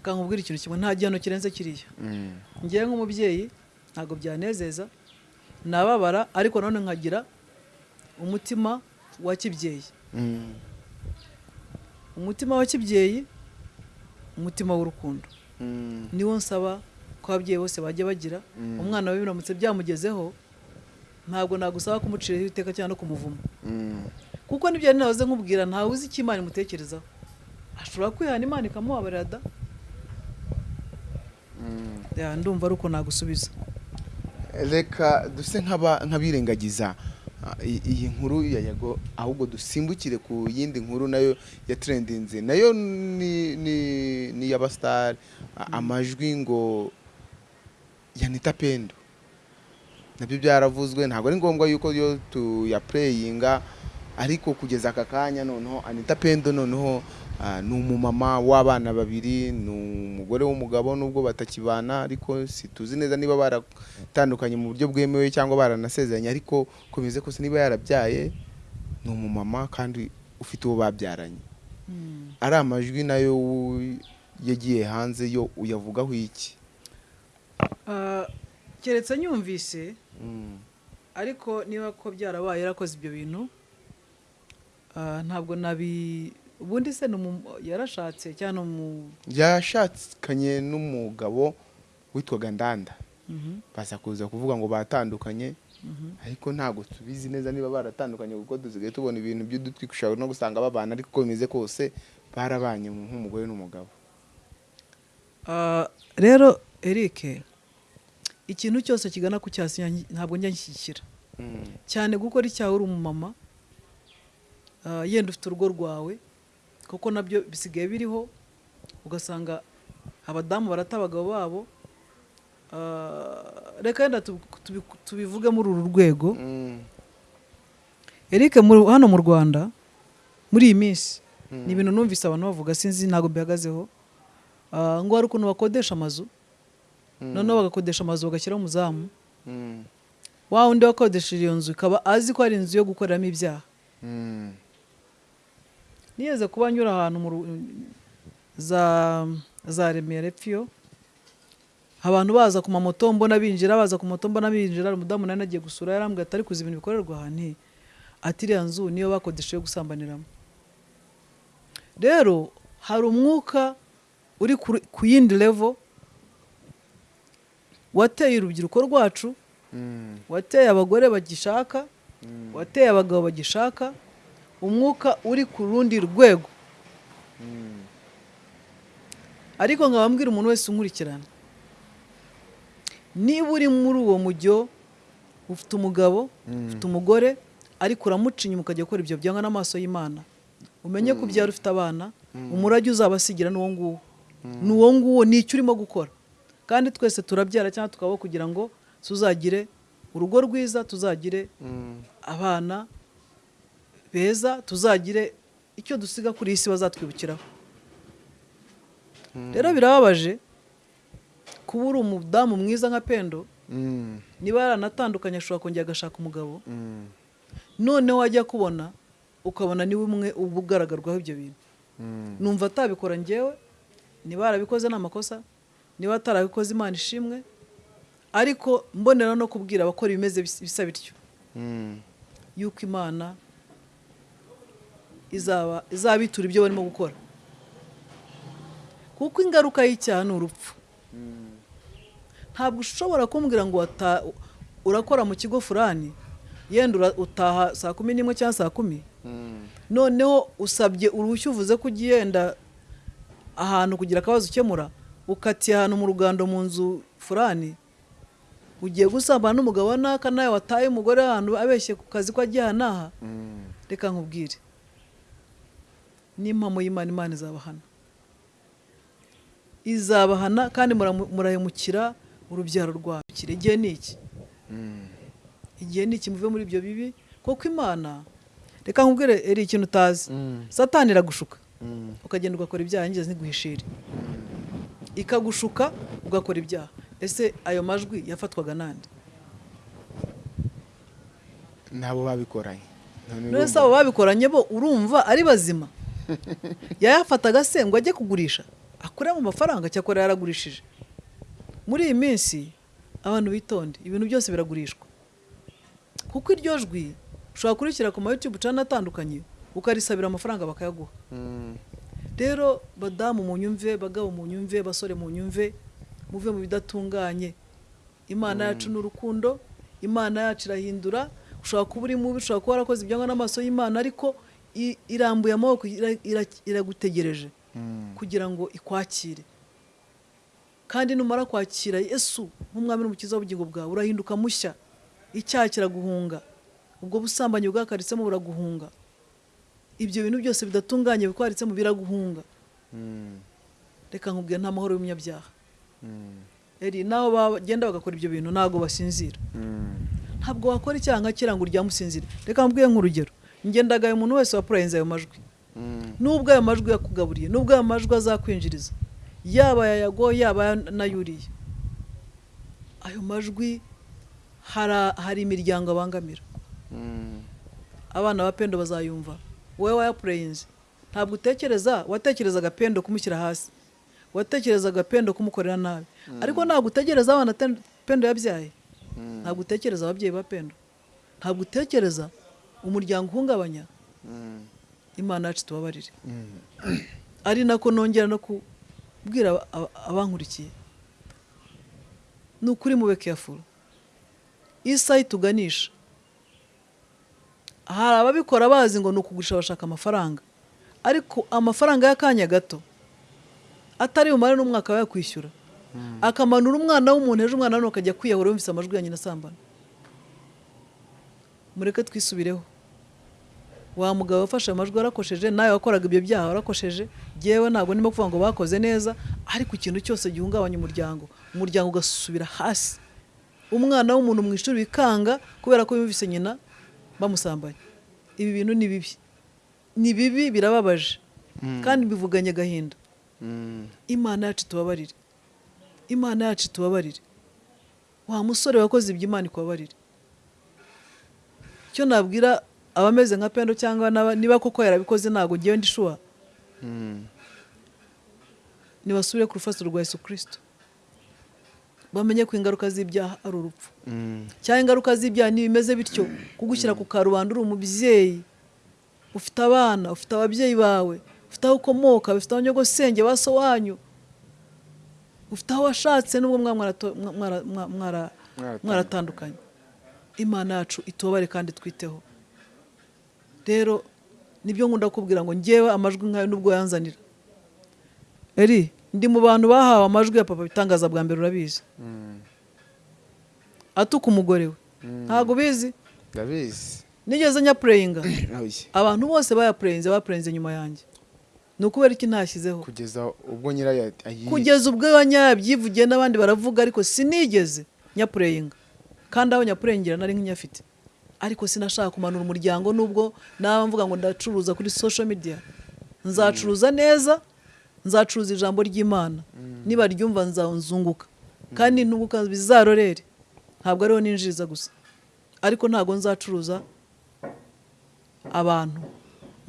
A: reka nkubwire ikintu kimwe nta gihano kirenze kiriya.
E: Mm,
A: ngewe nk'umubyeyi ntabwo byanezeza. Nababara ariko nanone nkagira umutima wa kibyeyi.
E: Mm,
A: umutima wa kibyeyi umutima w'urukundo.
E: Mm,
A: niwo nsaba ko ababyeyi bose bajya bagira. Umwana we biramutse byamugezeho ntabwo nagusaba kumuciraho iteka cyangwa no kumuvuma. Kuko ni byo nahoze nkubwira ntawe uzi icyo imana imutekerezaho. Ashobora kwihana imana ikamubabarira da? Ndumva ari uko nagusubiza.
E: Reka duse nk'abirengagiza ah, iyi nkuru ya yago ahubwo dusimbukire ku yindi nkuru na yo ya trendinze na yo ni ni ni y'abasitari amajwi ngo yanita pendo. Nabyo byaravuzwe ntabwo ari ngombwa yuko yo tuyapureyinga ariko kugeza aka kanya noneho anita pendo noneho ah, ni umumama w'abana babiri ni umugore w'umugabo nubwo batakibana ariko situzi neza niba baratandukanye mu buryo bwemewe cyangwa baranasezeranye ariko komeze kose niba yarabyaye ni umumama kandi ufite uwo babyaranye. Ari amajwi na yo yagiye hanze yo uyavugaho iki?
A: Ah, keretse nyumvise. Ariko niba ko byarabaye yarakoze ibyo bintu ah, ntabwo nabi ubundi se yarashatse cyangwa
E: yashakanye n'umugabo witwaga ndanda. Baza kuza kuvuga ngo batandukanye. Ariko ntabwo tubizi neza niba baratandukanye kuko dusigaye tubona ibintu by'udutwi ushobora no gusanga babana ariko uko bimeze kose barabanye nk'umugore n'umugabo.
A: Ah, rero Eric ikintu cyose kigana ku cyaha sinya- ntabwo njya nshyigikira. Cyane gukora icyaha uri umumama ah, yenda ufite urugo rwawe kuko na byo bisigaye biriho ugasanga abadamu barata abagabo babo Ah, reka yenda tubi- tubi- tubivuge muri uru rwego. Eric mu- hano mu Rwanda muri iyi minsi ni ibintu numvise abantu bavuga sinzi ntabwo bihagazeho Ah, ngo hari ukuntu bakodesha amazu noneho bagakodesha amazu bagashyiraho umuzamu. Wa wundi wakodesheje iyo nzu ikaba azi ko ari inzu yo gukoreramo ibyaha. Nigeze kuba nyura ahantu za za remera epfiyo abantu baza ku mamoto mbona binjira baza ku moto mbona binjira umudamu nari nagiye gusura yarambwira ati ariko uzi ibintu bikorerwa aha nti? Ati iriya nzu niyo bakodesheje yo gusambaniramo. Rero hari umwuka uri ku- yindi level wateye urubyiruko rwacu wateye abagore bagishaka wateye abagabo bagishaka umwuka uri ku rundi rwego. Ariko nkaba mbwira umuntu wese unkurikirana. Niba uri muri uwo mujyo ufite umugabo ufite umugore ariko uramuca inyuma ukajya gukora ibyo byanga n'amaso y'imana. Umenye ko ubyara ufite abana umurage uzabasigira n'uwo nguwo. Ni uwo nguwo ni icyo urimo gukora. Kandi twese turabyara cyangwa tukabaho kugira ngo tuzagire urugo rwiza tuzagire abana beza tuzagire icyo dusiga kuri iyi si bazatwibukiraho. Rero birababaje kuba uri umudamu mwiza nka pendo niba yaranatandukanye ashobora kongera agashaka umugabo. Noneho wajya kubona ukabona ni we umwe uba ugaragarwaho ibyo bintu. Numva atabikora ngewe niba yarabikoze ni amakosa niba atarabikoze imana ishimwe ariko mbonera no kubwira abakora ibimeze bis- bisa bityo. Yuko imana izaba izabitura ibyo barimo gukora. Kuko ingaruka y'icyaha ni urupfu. Ntabwo ushobora kumbwira ngo urakora mu kigo furani yenda utaha saa kumi n'imwe cyangwa saa kumi. Noneho usabye uruhushya uvuze ko ugiye yenda ahantu kugira akabazo ukemura ukatiye ahantu mu rugando mu nzu furani ugiye gusambana n'umugabo wa naka nawe wataye umugore ahantu abeshye ku kazi ko agiye aha. N'aha reka nkubwire. N'impamo y'imana. Imana izabahana. Izabahana kandi murahemukira urubyaro rwawe. Igihe ni iki? Igihe ni iki muve muri ibyo bibi? Kuko imana reka nkubwire eri ikintu utazi satani iragushuka. Ukagenda ugakora ibyaha yigeze ntiguhishire ikagushuka ugakora ibyaha. Ese ayo majwi yafatwaga nande
E: nabo babikoranye None
A: se abo babikoranye bo urumva ari bazima? yayafataga se ngo ajye kugurisha. Akuremo amafaranga cyakora yaragurishije. Muri iyi minsi abantu bitonde. Ibintu byose biragurishwa. Kuko iryo jwi ushobora kurishyira ku ma YouTube channel atandukanye ukarisabira amafaranga bakayaguha. Rero badamu mu nyumve bagabo mu nyumve basore mu nyumve muve mu bidatunganye. Imana yacu ni urukundo imana yacu irahindura. Ushobora kuba uri mubi ushobora kuba warakoze ibyangwa n'amaso y'imana ariko irambuye amaboko ira- ira- iragutegereje kugira ngo ikwakire. Kandi numara kwakira yesu nk'umwami n'umukiza w'ubugingo bwawe urahinduka mushya. Icyaha kiraguhunga. Ubwo busambanyi bwakaritsemo buraguhunga. Ibyo bintu byose bidatunganye bikwaritsemo biraguhunga. Reka nkubwire nta mahoro y'umunyabyaha. Eri naho bagenda bagakora ibyo bintu ntabwo basinzira. Ntabwo wakora icyaha nka kiriya ngo uryamusinzire reka nkubwire nk'urugero. Ngendagaye umuntu wese wapurayinze ayo majwi. Nubwo ayo majwi yakugaburiye nubwo ayo majwi azakwinjiriza yaba yayago yaba n'ayuriye ayo majwi hari imiryango abangamira. Abana ba pendo bazayumva. Wowe wayapureyinze ntabwo utekereza? Watekerezaga pendo kumushyira hasi. Watekerezaga pendo kumukorera nabi. Ariko ntabwo utegereza abana pendo yabyaye? Ntabwo utekereza ababyeyi ba pendo? Ntabwo utekereza? Umuryango uhungabanya? Imana yacu tubabarire. Ari nako nongera no kubwira aba- aba- abankurikiye? Ni ukuri mube careful. Isaha ituganisha. Hari ababikora bazi ngo ni ukugurisha bashaka amafaranga. Ariko amafaranga y'akanya gato atari bumare n'umwaka yakwishyura akamanura umwana w'umuntu ejo umwana we akajya kwiyahura yumvise amajwi ya nyina asambana. Mureke twisubireho. Wa mugabo wafashe amajwi warakosheje nawe wakoraga ibyo byaha warakosheje. Yewe ntabwo ndimo kuvuga ngo bakoze neza ariko ikintu cyose gihungabanya umuryango. Umuryango ugasubira hasi. Umwana w'umuntu mu ishuri bikanga kubera ko yumvise nyina bamusambanya ibi bintu ni bibi. Ni bibi birababaje. Kandi bivuganye agahinda. Imana yacu tubabarire. Imana yacu tubabarire. Wa musore wakoze ibyo imana ikubabarire. Icyo nabwira abameze nka pendo cyangwa niba koko yarabikoze ntabwo ngewe ndishuwa nibasubire ku rufatiro rwa yesu kirisito bamenye ko ingaruka z'ibyaha ari urupfu. Cyangwa ingaruka z'ibyaha ntibimeze bityo kugushyira ku karubanda uri umubyeyi ufite abana ufite ababyeyi bawe ufite aho ukomoka ufite abanyogosenge ba wanyu ufite aho washatse n'ubwo mwaratandukanye. imana yacu itubare kandi twiteho. Rero ni byo nkunda kubwira ngo ngewe amajwi nkayo nubwo yanzanira. Eri ndi mu bantu bahawe amajwi ya papa bitangaza bwa mbere urabizi. Atuka umugore we. Ntabwo ubizi?
E: Ndabizi.
A: Nigeze nyapureyinga abantu bose bayapureyinze bapureyinze nyuma yanjye. Ni ukubera iki ntashyizeho
E: kugeza ubwo nyirayo
A: kugeza ubwo yabyivugiye n'abandi baravuga ariko sinigeze nyapureyinga kandi aho nyapureyingira nari nk'inyafite. Ariko sinashaka kumanura umuryango nubwo naba mvuga ngo ndacuruza kuri social media. Nzacuruza neza nzacuruza ijambo ry'imana. Niba ryumva nzunguka kandi nunguka bizarorere ntabwo ariho ninjiriza gusa. Ariko ntabwo nzacuruza abantu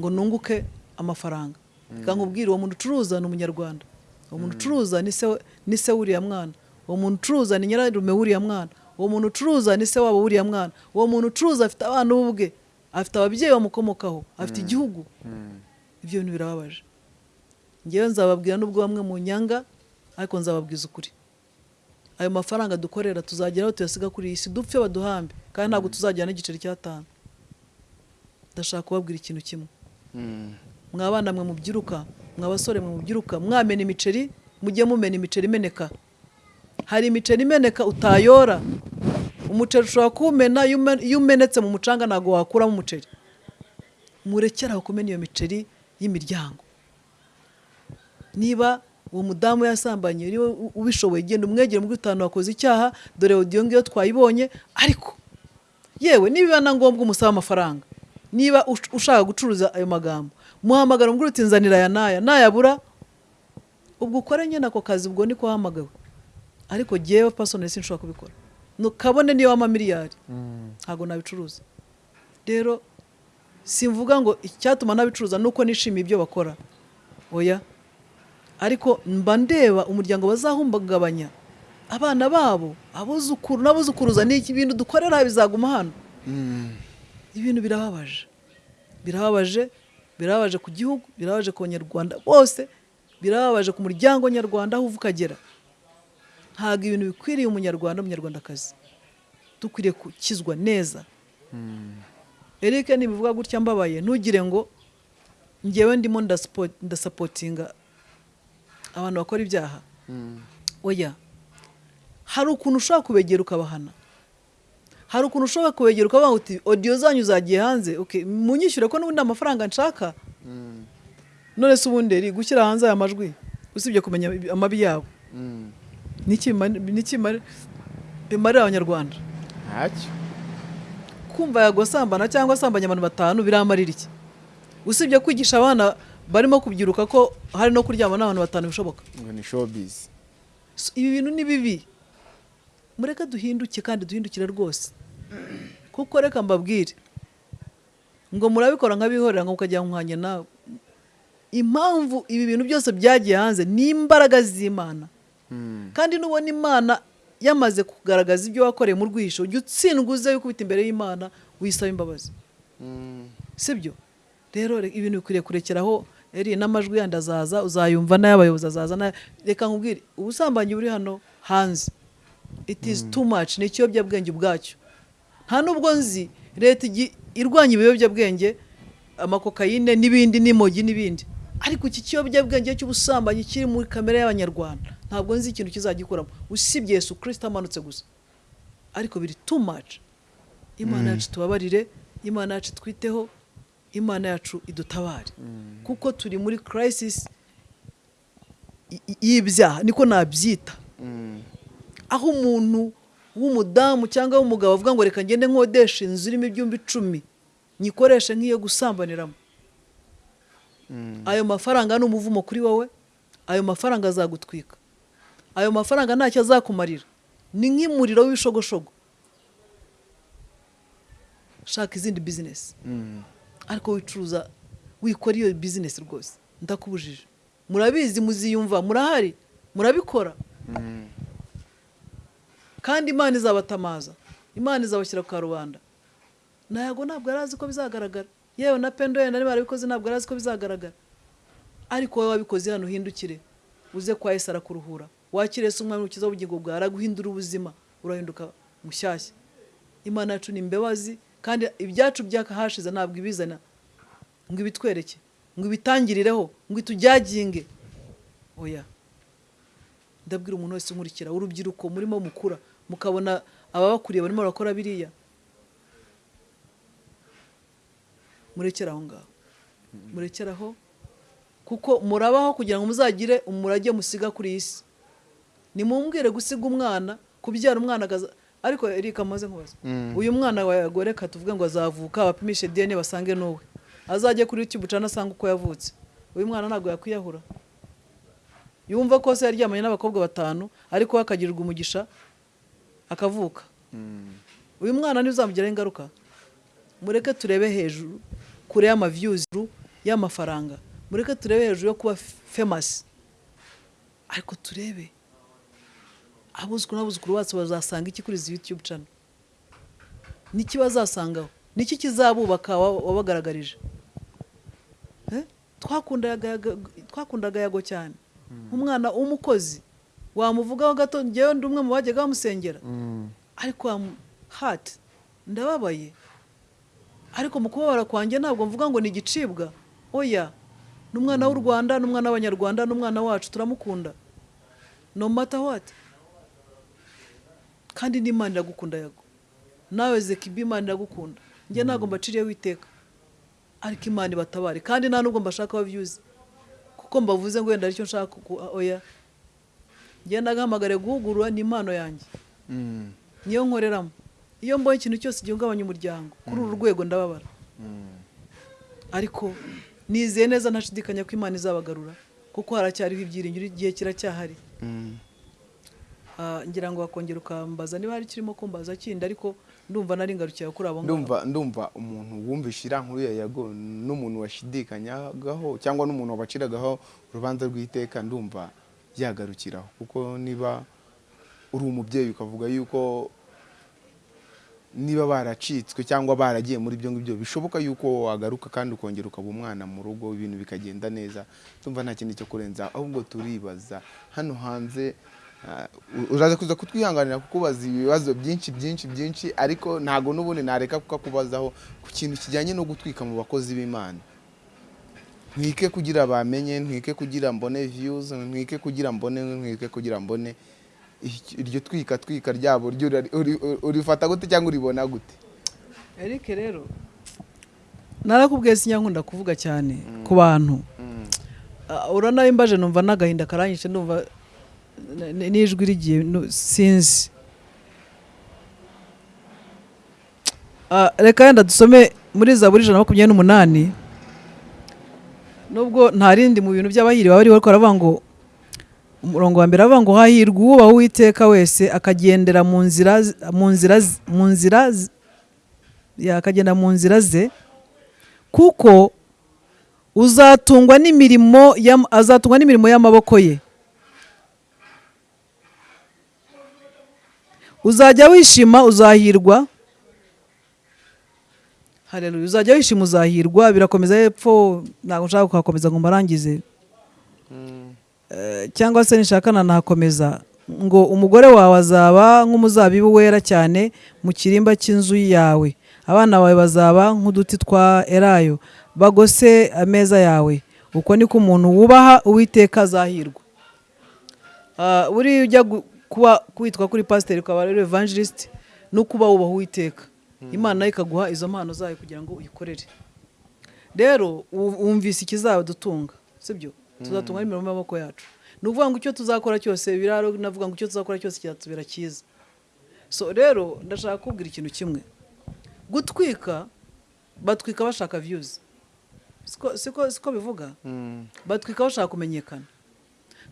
A: ngo nunguke amafaranga. Reka nkubwire uwo muntu ucuruza ni umunyarwanda. Uwo muntu ucuruza ni se ni se w'uriya mwana. Uwo muntu ucuruza ni nyirarume w'uriya mwana. Uwo muntu ucuruza ni se wabo w'uriya mwana. Uwo muntu ucuruza afite abana ubwe afite ababyeyi bamukomokaho afite igihugu. Ibyo bintu birababaje. Ngewe nzababwira n'ubwo bamwe mu nyanga ariko nzababwiza ukuri. Ayo mafaranga dukorera tuzageraho tuyasiga kuri iyi si dupfe baduhambe kandi ntabwo tuzajyana n'igiceri cy'atanu. Ndashaka kubabwira ikintu kimwe. Mwa bana mwe mubyiruka mwa basore mwe mubyiruka mwamena imiceri mujye mumena imiceri imeneka. Hari imiceri imeneka utayora. Umuceri ushobora kuwumena iyo ume- iyo umenetse mu mucanga ntabwo wakuramo umuceri. Murekere aho kumena iyo miceri y'imiryango. Niba uwo mudamu yasambanye ubishoboye genda umwegere muri utanu wakoze icyaha dore odiyo ngiyo twayibonye ariko yewe niba na ngombwa umusaba amafaranga niba ush- ushaka gucuruza ayo magambo muhamagara umubwire uti nzanira aya n'aya nayabura ubwo ukore nyine ako kazi ubwo niko wahamagawe. Ariko jyewe pasonali sinshobora kubikora. Kabone niyo wama miliyari ntabwo nabicuruza. Rero simvuga ngo icyatuma nabicuruza ni uko nishimiye ibyo bakora. Oya. Ariko mba ndeba umuryango bazahumbagabanya. Abana babo abuzukuru n'abuzukuruza ni iki bintu dukorera bizaguma hano. Ibintu birababaje. Birababaje birababaje ku gihugu birababaje ku banyarwanda bose birababaje ku muryango nyarwanda aho uva ukagera ntabwo ibintu bikwiriye umunyarwanda n'umunyarwandakazi. Dukwiriye gukizwa neza. Eric nibivuga gutya mbabaye. Ntugire ngo ngewe ndimo ndasapotinga abantu bakora ibyaha. Oya hari ukuntu ushobora kubegera ukabahana. Hari ukuntu ushobora kubegera ukavuga uti odiyo zanyu zagiye hanze. Okay, munyishyure ko n'ubundi amafaranga nshaka? None se ubundi gushyira hanze aya majwi. Usibye kumenya amabi yabo bimarira abanyarwanda?
E: Ntacyo.
A: Kumva yagosambana cyangwa asambanya abantu batanu biramarira iki? Usibye kwigisha abana barimo kubyiruka ko hari no kuryama n'abantu batanu bishoboka? Ibi bintu ni bibi. Mureke duhinduke kandi duhindukire rwose. Kuko reka mbabwire. Ngo murabikora nk'abihorera ngo mukajya nkwanya nawe. Impamvu ibi bintu byose byagiye hanze ni imbaraga z'imana. Kandi nubona imana yamaze kugaragaza ibyo wakoreye mu rwisho ujya utsindwa uze wikubita imbere y'imana wisaba imbabazi. Sibyo rero re- ibintu bikwiriye kurekeraho eri n'amajwi yandi azaza uzayumva n'ay'abayobozi azaza reka nkubwire ubusambanyi buri hano hanze. It is too much ni ikiyobyabwenge ubwacyo. Nta nubwo nzi leta irwanya ibiyobyabwenge amakokayine n'ibindi n'imogi n'ibindi. Ariko iki kiyobyabwenge cy'ubusambanyi kiri muri kamere y'abanyarwanda. Ntabwo nzi ikintu kizagikuramo. Usibye yesu kirisita amanutse gusa. Ariko biri too much. Imana yacu tubabarire imana yacu twiteho imana yacu idutabare. Kuko turi muri y- y'ibyaha niko nabyita. Aho umuntu w'umudamu cyangwa w'umugabo avuga ngo reka ngende nkodesha inzu irimo ibyumba icumi nyikoreshe nk'iyo gusambaniramo. Ayo mafaranga ni umuvumo kuri wowe ayo mafaranga azagutwika. Ayo mafaranga ntacyo azakumarira. Ni nk'umuriro w'ibishogoshogo. Shaka izindi bizinesi ariko wicuruza wikora iyo bizinesi rwose. Ndakubujije. Murabizi muziyumva. Murahari. Murabikora. Kandi imana izabatamaza. Imana izabashyira ku karubanda. Ntabwo ntabwo yari azi ko bizagaragara. Yewe na pendo yenda niba barabikoze ntabwo yari azi ko bizagaragara. Ariko wowe wabikoze hano uhindukire. Uze kwa Yesu arakuruhura. Wakire Yesu umwami ukiza ubugingo bwawe araguhindura ubuzima urahinduka mushyashya imana yacu ni imbabazi kandi ibyacu byakahashize ntabwo ibizana. Ngo ibitwereke ngo ibitangirireho ngo itujyaginge. Oya. Ndabwira umuntu wese unkurikira urubyiruko murimo mukura mukabona ababakuriye barimo barakora biriya. Murekere aho ngaho. Murekere aho. Kuko murabaho kugira ngo muzagire umurage musiga kuri iyi si. Nimumbwire gusiga umwana kubyara umwana ariko erika amaze nkubaza. Uyu mwana wawe reka tuvuge ngo azavuka bapimishe dna basange n'uwe. Azajye kuri youtube ucana asanga uko yavutse. Uyu mwana ntabwo yakwiyahura. Yumva ko se yaryamanye n'abakobwa batanu ariko we akagirirwa umugisha akavuka uyu mwana ntibizamugiraho ingaruka? Mureke turebe hejuru kure y'amaviyuzi y'amafaranga. Mureke turebe hejuru yo kuba famasi ariko turebe. Abuzukuru n'abuzukuru bacu bazasanga iki kuri izi yutube cano niki bazasangaho? Niki kizabubaka wa- wabagaragarije? Twakundaga yago cyane. Umwana w'umukozi. Wamuvugaho gato ngewe ndi umwe mu bajyaga bamusengera. Ariko wamu- hati ndababaye. Ariko mu kubabara kwanjye ntabwo mvuga ngo ni igicibwa. Oya ni umwana w'u rwanda ni umwana w'abanyarwanda ni umwana wacu turamukunda. No matter what. Kandi n'imana iragukunda yago nawe zekibi imana iragukunda. Njye ntabwo mbaciriyeho iteka ariko imana ibatabare. Kandi nta nubwo mbashaka abavyuzi kuko mbavuze ngo wenda ari cyo nshaka oya. Njye nagahamagare guhugurwa ni impano yanjye niyo nkoreramo. Iyo mbonye ikintu cyose gihungabanya umuryango kuri uru rwego ndababara. Ariko nizeye neza ntashidikanya ko imana izabagarura kuko haracyariho ibyiringiro igihe kiracyahari. Ah, ngira ngo wakongera ukambaza. Niba hari kirimo kumbaza kindi ariko ndumva nari ngarukiye kuri abo
E: ndumva ndumva umuntu wumvishe iriya nkuru ya yago n'umuntu washidikanyagaho cyangwa n'umuntu wabaciragaho urubanza rw'iteka ndumva yagarukiraho. Kuko niba uri umubyeyi ukavuga yuko niba baracitswe cyangwa baragiye muri ibyo ngibyo bishoboka yuko wagaruka kandi ukongera ukaba umwana mu rugo ibintu bikagenda neza. Tumva nta kindi cyo kurenza ahubwo turibaza. Hano hanze ah, uraza kuza kutwihanganira kukubaza ibibazo byinshi byinshi byinshi ariko ntago n'ubundi nareka kukakubazaho ku kintu kijyanye no gutwika mu bakozi b'imana. Ntwike kugira bamenye ntwike kugira mbone views ntwike kugira mbone ntwike kugira mbone Iki- iryo twika twika ryabo urifata gute cyangwa uribona gute?
A: Eric rero. Narakubwiye sinyankunda kuvuga cyane ku bantu. Ah, uranaye imbaje numva n'agahinda karanyishe ndumva n- n- n'ijwi rigiye sinzi. Ah, reka yenda dusome muri zaburi ijana na makumyabiri n'umunani. Nubwo nta rindi mu bintu by'abahiriwe bariho ariko baravuga ngo umurongo wa mbere aravuga ngo hahirwa uwubaha uwiteka wese akagendera mu nzira mu nzira mu nzira akagenda mu nzira ze kuko uzatungwa n'imirimo azatungwa n'imirimo y'amaboko ye. Uzajya wishima uzahirwa. Haleluya. Uzajya wishima uzahirwa. Birakomeza hepfo ntabwo nshaka kuhakomeza ngo mbarangize. Eh, cyangwa se nishaka nahakomeza. Ngo umugore wawe azaba nk'umuzabibu wera cyane mu kirimba cy'inzu yawe. Abana bawe bazaba nk'uduti twa elayo. Bagose ameza yawe. Uko niko umuntu wubaha uwiteka azahirwa. Ah, buriya ujya gu- kuba kwitwa kuri pasiteri ukaba rero evangelist no kuba wubaha uwiteka. Imana ikaguha izo mpano zayo kugira ngo uyikorere. Rero wu- wumvise ikizadutunga sibyo? Tuzatunga n'imirimo y'amaboko yacu. Ni ukuvuga ngo icyo tuzakora cyose biraro navuga ngo icyo tuzakora cyose cyatubera cyiza. So rero ndashaka kubwira ikintu kimwe. Gutwika batwika bashaka views. Siko bivuga? Batwika bashaka kumenyekana.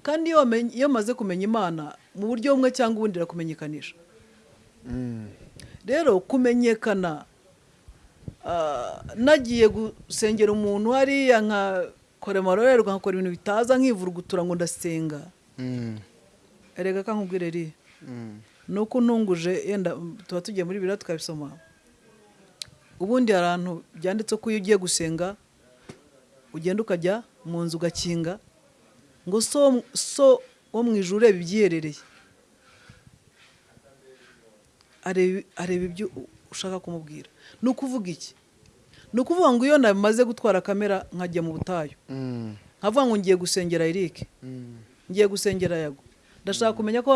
A: Kandi iyo wamenye- iyo maze kumenya imana mu buryo bumwe cyangwa ubundi irakumenyekanisha. Rero kumenyekana ah, nagiye gusengera umuntu hariya nkakora amarorerwa nkakora ibintu bitaza nkivurugutura ngo ndasenga. Erega kankubwire ri? Ni uko ntunguje yenda tuba tugiye muri biriya tukabisoma. Ubundi hari ahantu byanditse ko iyo ugiye gusenga ugenda ukajya mu nzu ugakinga ngo so wo mu ijuru ureba ibyiherereye areba ibyo ushaka kumubwira. Ni ukuvuga iki? Ni ukuvuga ngo iyo namaze gutwara kamera nkajya mu butayu. Nkavuga ngo ngiye gusengera Eric. Ngiye gusengera yago. Ndashaka kumenya ko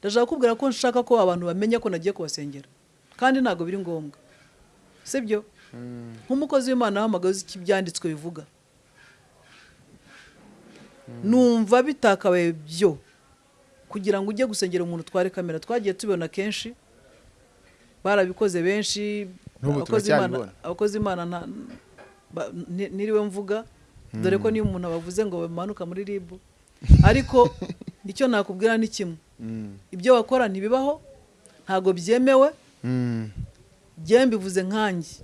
A: ndashaka kubwira ko nshaka ko abantu bamenya ko nagiye kubasengera. Kandi ntabwo biri ngombwa. Sibyo nk'umukozi w'imana wahamagaye uzi icyo ibyanditswe bivuga. Numva bitakabaye byo. Kugira ngo ujye gusengera umuntu utware kamera. Twagiye tubibona kenshi. Barabikoze benshi abakozi Imana- niriwe mvuga dore ko niyo umuntu abavuze ngo bamanuka muri ribu ariko icyo nakubwira ni kimwe. Ibyo wakora ntibibaho ntabwo byemewe njyewe mbivuze nkanjye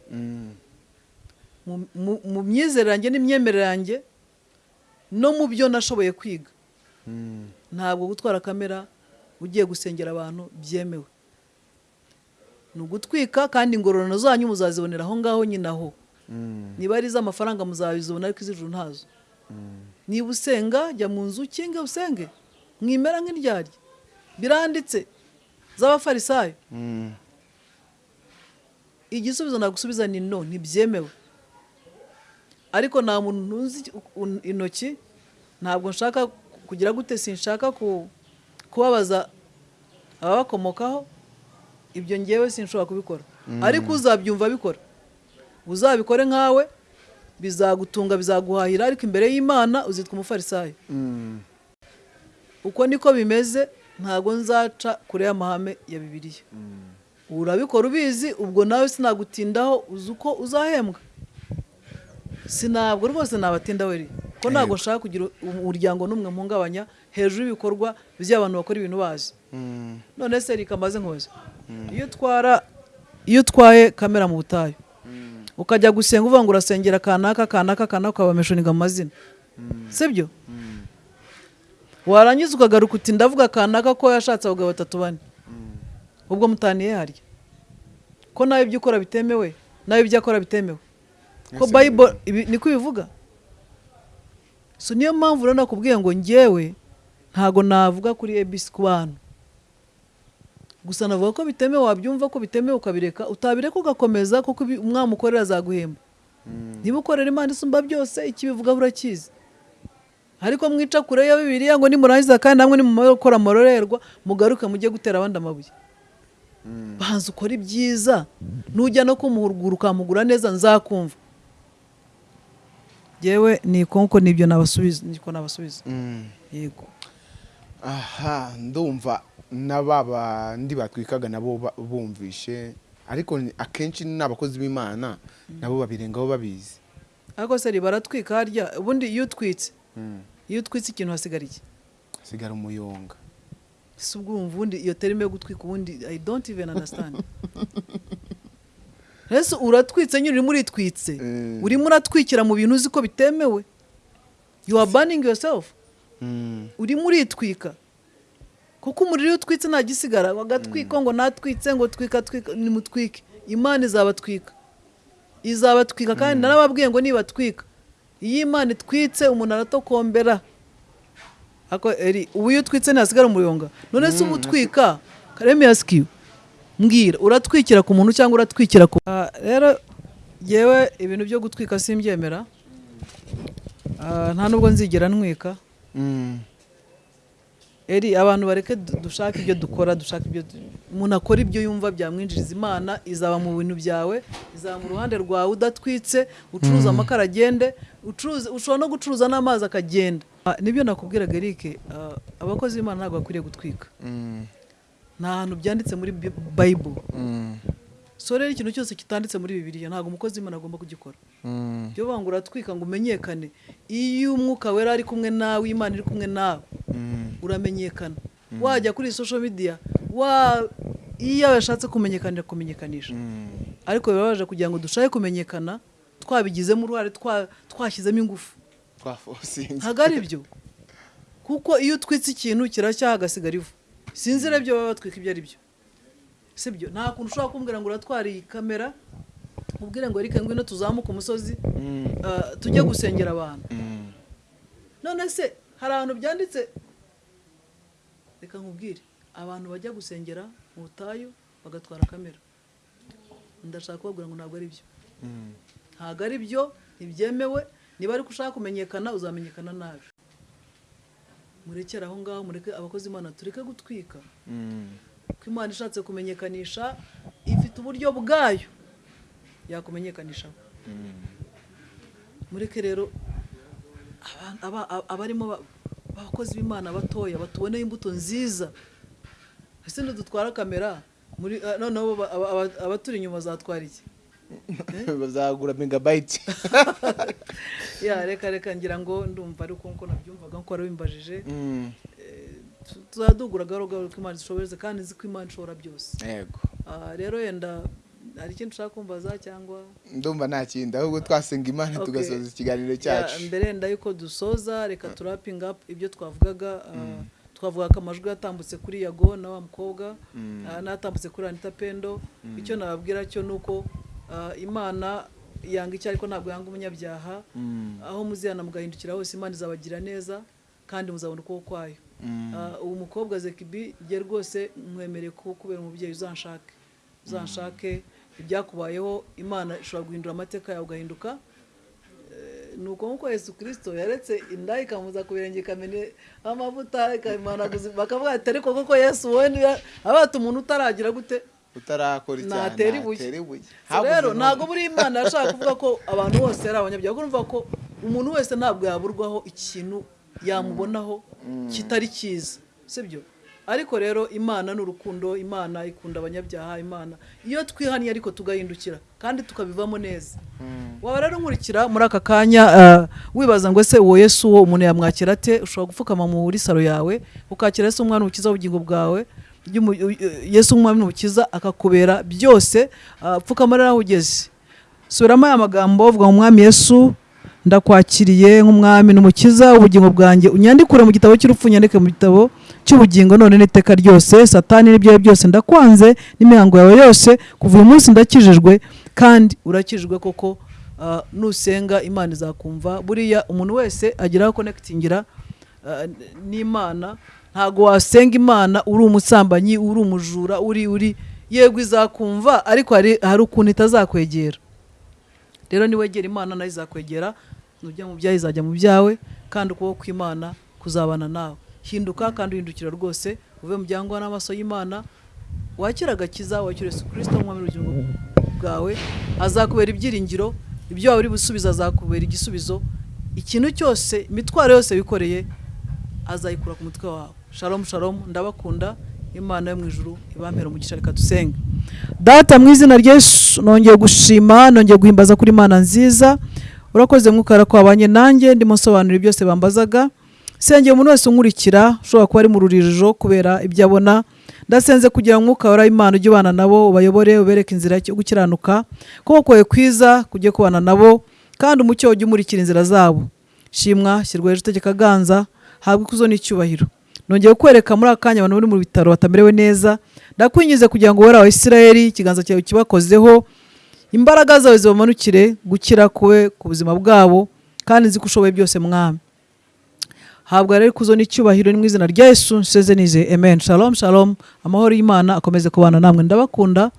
A: Mu- myizerere yanjye n'imyemerere yanjye no mu byo nashoboye kwiga. Ntabwo gutwara kamera ugiye gusengera abantu byemewe. Ni ugutwika kandi ingororano zanyu muzazibonera aho ngaho nyine aho. Niba ari iz'amafaranga muzabizibona ariko iz'ijuru ntazo. Niba usenga jya mu nzu ukinge usenge. Mwimera nk'indyarya biranditse. Z'abafarisayo. Igisubizo nagusubiza ni no ntibyemewe ariko nta muntu ntuzi u- intoki. Ntabwo nshaka kugira gute sinshaka ku- kubabaza ababakomokaho. Ibyo ngewe sinshobora kubikora. Ariko uzabyumva bikora uzabikore nkawe bizagutunga bizaguhahira ariko imbere y'imana uzitwa umufarisayo. Uko niko bimeze ntabwo nzaca kure y'amahame ya bibiliya. Urabikora ubizi ubwo nawe sinagutindaho uzi uko uzahembwa. Sinabwo rwose nabatinda we ko ntabwo nshaka kugira umuryango n'umwe mpungabanya hejuru y'ibikorwa by'abantu bakora ibintu bazi. None se reka maze nkoze? Iyo utwara iyo utwaye kamera mu butayu ukajya gusenga uvuga ngo urasengera kanaka kanaka kanaka ukabameshoninga amazina sibyo warangiza ukagaruka uti ndavuga kanaka ko yashatse abagabo batatu bane. Ubwo mutaniye harya? Ko nawe ibyo ukora bitemewe? Nawe ibyo akora bitemewe? Ko bayibolo ibi- niko ibivuga so niyo mpamvu rero nakubwiye ngo njyewe ntago navuga kuri abc ku bantu gusa navuga ko bitemewe wabyumva ko bitemewe ukabireka utabireka ugakomeza kuko umwami ukorera azaguhemba. Niba ukorera imana isumba byose ikibivuga burakizi ariko mwica kure ya bibiliya ngo nimurangiza kandi namwe nimukora amarorerwa mugaruke mujye gutera abandi amabuye. Banza ukora ibyiza nujya no kumuhugura ukamugura neza nzakumva. Yewe ni konko ni byo nabasubiza niko nabasubiza. Yego.
E: Aha ndumva n'aba bandi batwikaga nabo bumvishe ariko ni- akenshi n'abakozi b'imana nabo babirengaho babizi.
A: Ariko se baratwika harya ubundi iyo utwitse iyo utwitse ikintu hasigara iki?
E: Hasigara umuyonga.
A: Si ubwo wumva ubundi iyo terime yo gutwika ubundi i don't even understand. ese uratwitse nyine urimo uritwitse?
E: Mm.
A: urimo uratwikira mu bintu uzi ko bitemewe? You are burning yourself.
E: Mm.
A: urimo uritwika. Kuko umuriro iyo utwitse nta gisigara bagatwika ngo natwitse ngo twika twika nimutwike. Imana izabatwika. Izabatwika kandi narababwiye ngo nibatwika. Iyo imana itwitse umuntu aratokombera. Ako eri ubu iyo utwitse ntasigara umuyonga. None se uba utwika? Kareme yasikiwe mbwira uratwikira ku muntu cyangwa uratwikira ku Ah, rero yewe ibintu byo gutwika simbyemera. Ah, nta nubwo nzigera ntwika
E: Mm.
A: eri abantu bareke du- dushake ibyo dukora dushake ibyo umuntu akora ibyo yumva byamwinjiriza imana izaba mu bintu byawe izaba mu ruhande rwawe udatwitse ucuruza amakara agende ucuruza ushobora no gucuruza n'amazi akagenda. Ah, ni byo nakubwiraga Eric ah, abakozi b'imana ntabwo bakwiriye gutwika.
E: Mm.
A: nta hantu byanditse muri bible.
E: Mm.
A: so rero ikintu cyose kitanditse muri bibiliya ntabwo umukozi w'imana agomba kugikora.
E: Mm.
A: byo banga uratwika ngo umenyekane iyo umwuka wera ari kumwe nawe imana iri kumwe nawe
E: Mm.
A: uramenyekana. Wajya kuri social media wa iyo yashatse kumenyekanira kumenyekanisha ariko birabaje kugira ngo dushake kumenyekana twabigizemo uruhare twa- twashyizemo ingufu. Ntabwo ari byo kuko iyo utwitse ikintu kiracyaha hagasigara ivu sinzi rero ibyo baba batwika ibyo ari byo. Si byo. Nta kuntu ushobora kumbwira ngo uratwara iyi kamera ubwire ngo reka ngwino tuzamuke umusozi
E: Mm.
A: ah, tujye gusengera abantu.
E: Mm.
A: none se hari ahantu byanditse? Reka nkubwire. Abantu bajya gusengera mu butayu bagatwara kamera. Ndashaka kubabwira ngo ntabwo ari byo.
E: Mm.
A: ntabwo ari byo ntibyemewe. Niba ariko ushaka kumenyekana uzamenyekana nabi. Murekere aho ngaho mureke abakozi imana tureke gutwika.
E: Mm.
A: ko imana ishatse kumenyekanisha ifite uburyo bwayo yakumenyekanishaho mureke rero aba- aba- aba- abarimo ba- abakozi b'imana batoya batuboneye imbuto nziza. Ese ntidutwara kamera? Muri ah, noneho ba- aba- aba- abaturi inyuma bazatwara iki?
E: bazagura megabayiti
A: ya reka reka ngira ngo ndumva ariko nk'uko nabyumvaga nk'uko wari wimbajije.
E: Mm.
A: tu- tuzadugura gahoro gahoro ko imana ishoboye kandi nzi ko imana ishobora byose.
E: Yego.
A: Ah, rero yenda hari ikindi ushaka kumbaza cyangwa?
E: Ndumva nta kindi ahubwo twasenga imana tugasoza ikiganiro
A: Ya,
E: cyacu.
A: mbere yenda yuko dusoza reka turapinga up ibyo twavugaga. Ah, twavuga ko amajwi yatambutse kuri yago na wa mukobwa. Ah, n'atambutse kuri anita pendo. Icyo nababwira cyo ni uko ah, imana yanga icyo ariko ntabwo yanga umunyabyaha. Aho muzihana mugahindukira hose imana izabagira neza kandi muzabona ukuboko kwayo. Ah, uwo mukobwa zekibi jye rwose mwemereye ko kubera umubyeyi uzanshake. Uzanshake ibyakubayeho imana ishobora guhindura amateka yawe ugahinduka. Eh, ni uko nk'uko yesu kirisito yaretse inda ikamuza ku birenge ikamena amavuta ikamanaguza bakavuga ati ariko koko yesu wowe niba umuntu utaragira gute?
E: Utarakora icyaha
A: natera ibuye. Rero ntabwo buri imana yashaka kuvuga ko abantu bose ari abanyabyaha. Kuko ko umuntu wese ntabwo yaburwaho ikintu yamubonaho kitari cyiza. Sibyo? Ariko rero imana ni urukundo. Imana ikunda abanyabyaha. Imana iyo twihaniye ariko tugahindukira kandi tukabivamo neza. Waba rero nkurikira muri aka kanya ah, wibaza ngo ese uwo yesu uwo umuntu yamwakira ate? Ushobora gupfukama muri saro yawe ukakira yesu umwana ukiza ubugingo bwawe? Yesu umwami n'umukiza akakubera byose ah, pfukama rero aho ugeze. Subiramo aya magambo uvuga ngo umwami yesu ndakwakiriye nk'umwami n'umukiza ubugingo bwanjye unyandikure mu gitabo cy'urupfu unyandike mu gitabo cy'ubugingo none n'iteka ryose satani n'ibyo byose ndakwanze n'imihango yawe yose kuva uyu munsi ndakijijwe kandi urakijijwe koko ah, nusenga imana izakumva. Buriya umuntu wese agira konekitingira ah, n'imana ntabwo wasenga imana uri umusambanyi uri umujura uri uri. Yego izakumva ariko hari ukuntu itazakwegera. Rero niwegera imana na yo izakwegera nujya mu byawe izajya mu byawe kandi ukuboko kw'imana kuzabana nawe. Hinduka kandi uhindukira rwose uve mu byangwa n'amaso y'imana wakira agakiza wakira yesu kirisito umwami bwawe azakubera ibyiringiro ibyo waba uri busubiza azakubera igisubizo. Ikintu cyose imitwaro yose wikoreye azayikura ku mutwe wawe. Shalomu shalomu ndabakunda. Imana yo mu ijuru ibampera umugisha reka dusenge. Data mu izina rya yesu nongeye gushima nongeye guhimbaza kuri imana nziza. Urakoze mwukara ko wabanye nanjye ndimo nsobanura byose bambazaga. Sengeye umuntu wese unkurikira ushobora kuba ari mu rujijo kubera ibyo abona. Ndasenze kugira ngo umwuka wa imana ujye ubana nabo ubayobore ubereke inzira yo gukiranuka. Kuko kwawe kwiza kujye kubana nabo kandi umucyo ujye umurikira inzira zabo. Shimwa shyirwa hejuru itegeka ganza. Habwa ikuzo n'icyubahiro. Nongeye kukwereka muri aka kanya abantu bari mu bitaro batamerewe neza. Ndakwinjize kugira ngo wowe wa isirayeli ikiganza cyawe kibakozeho imbaraga zawe zibamanukire gukira kube ku buzima bwabo kandi nzi ko ushoboye byose mwami. Habwa rero ikuzo n'icyubahiro ni mu izina rya yesu nseze nize amen. Shalom shalom. Amahoro y'imana akomeze kubana namwe. Ndabakunda.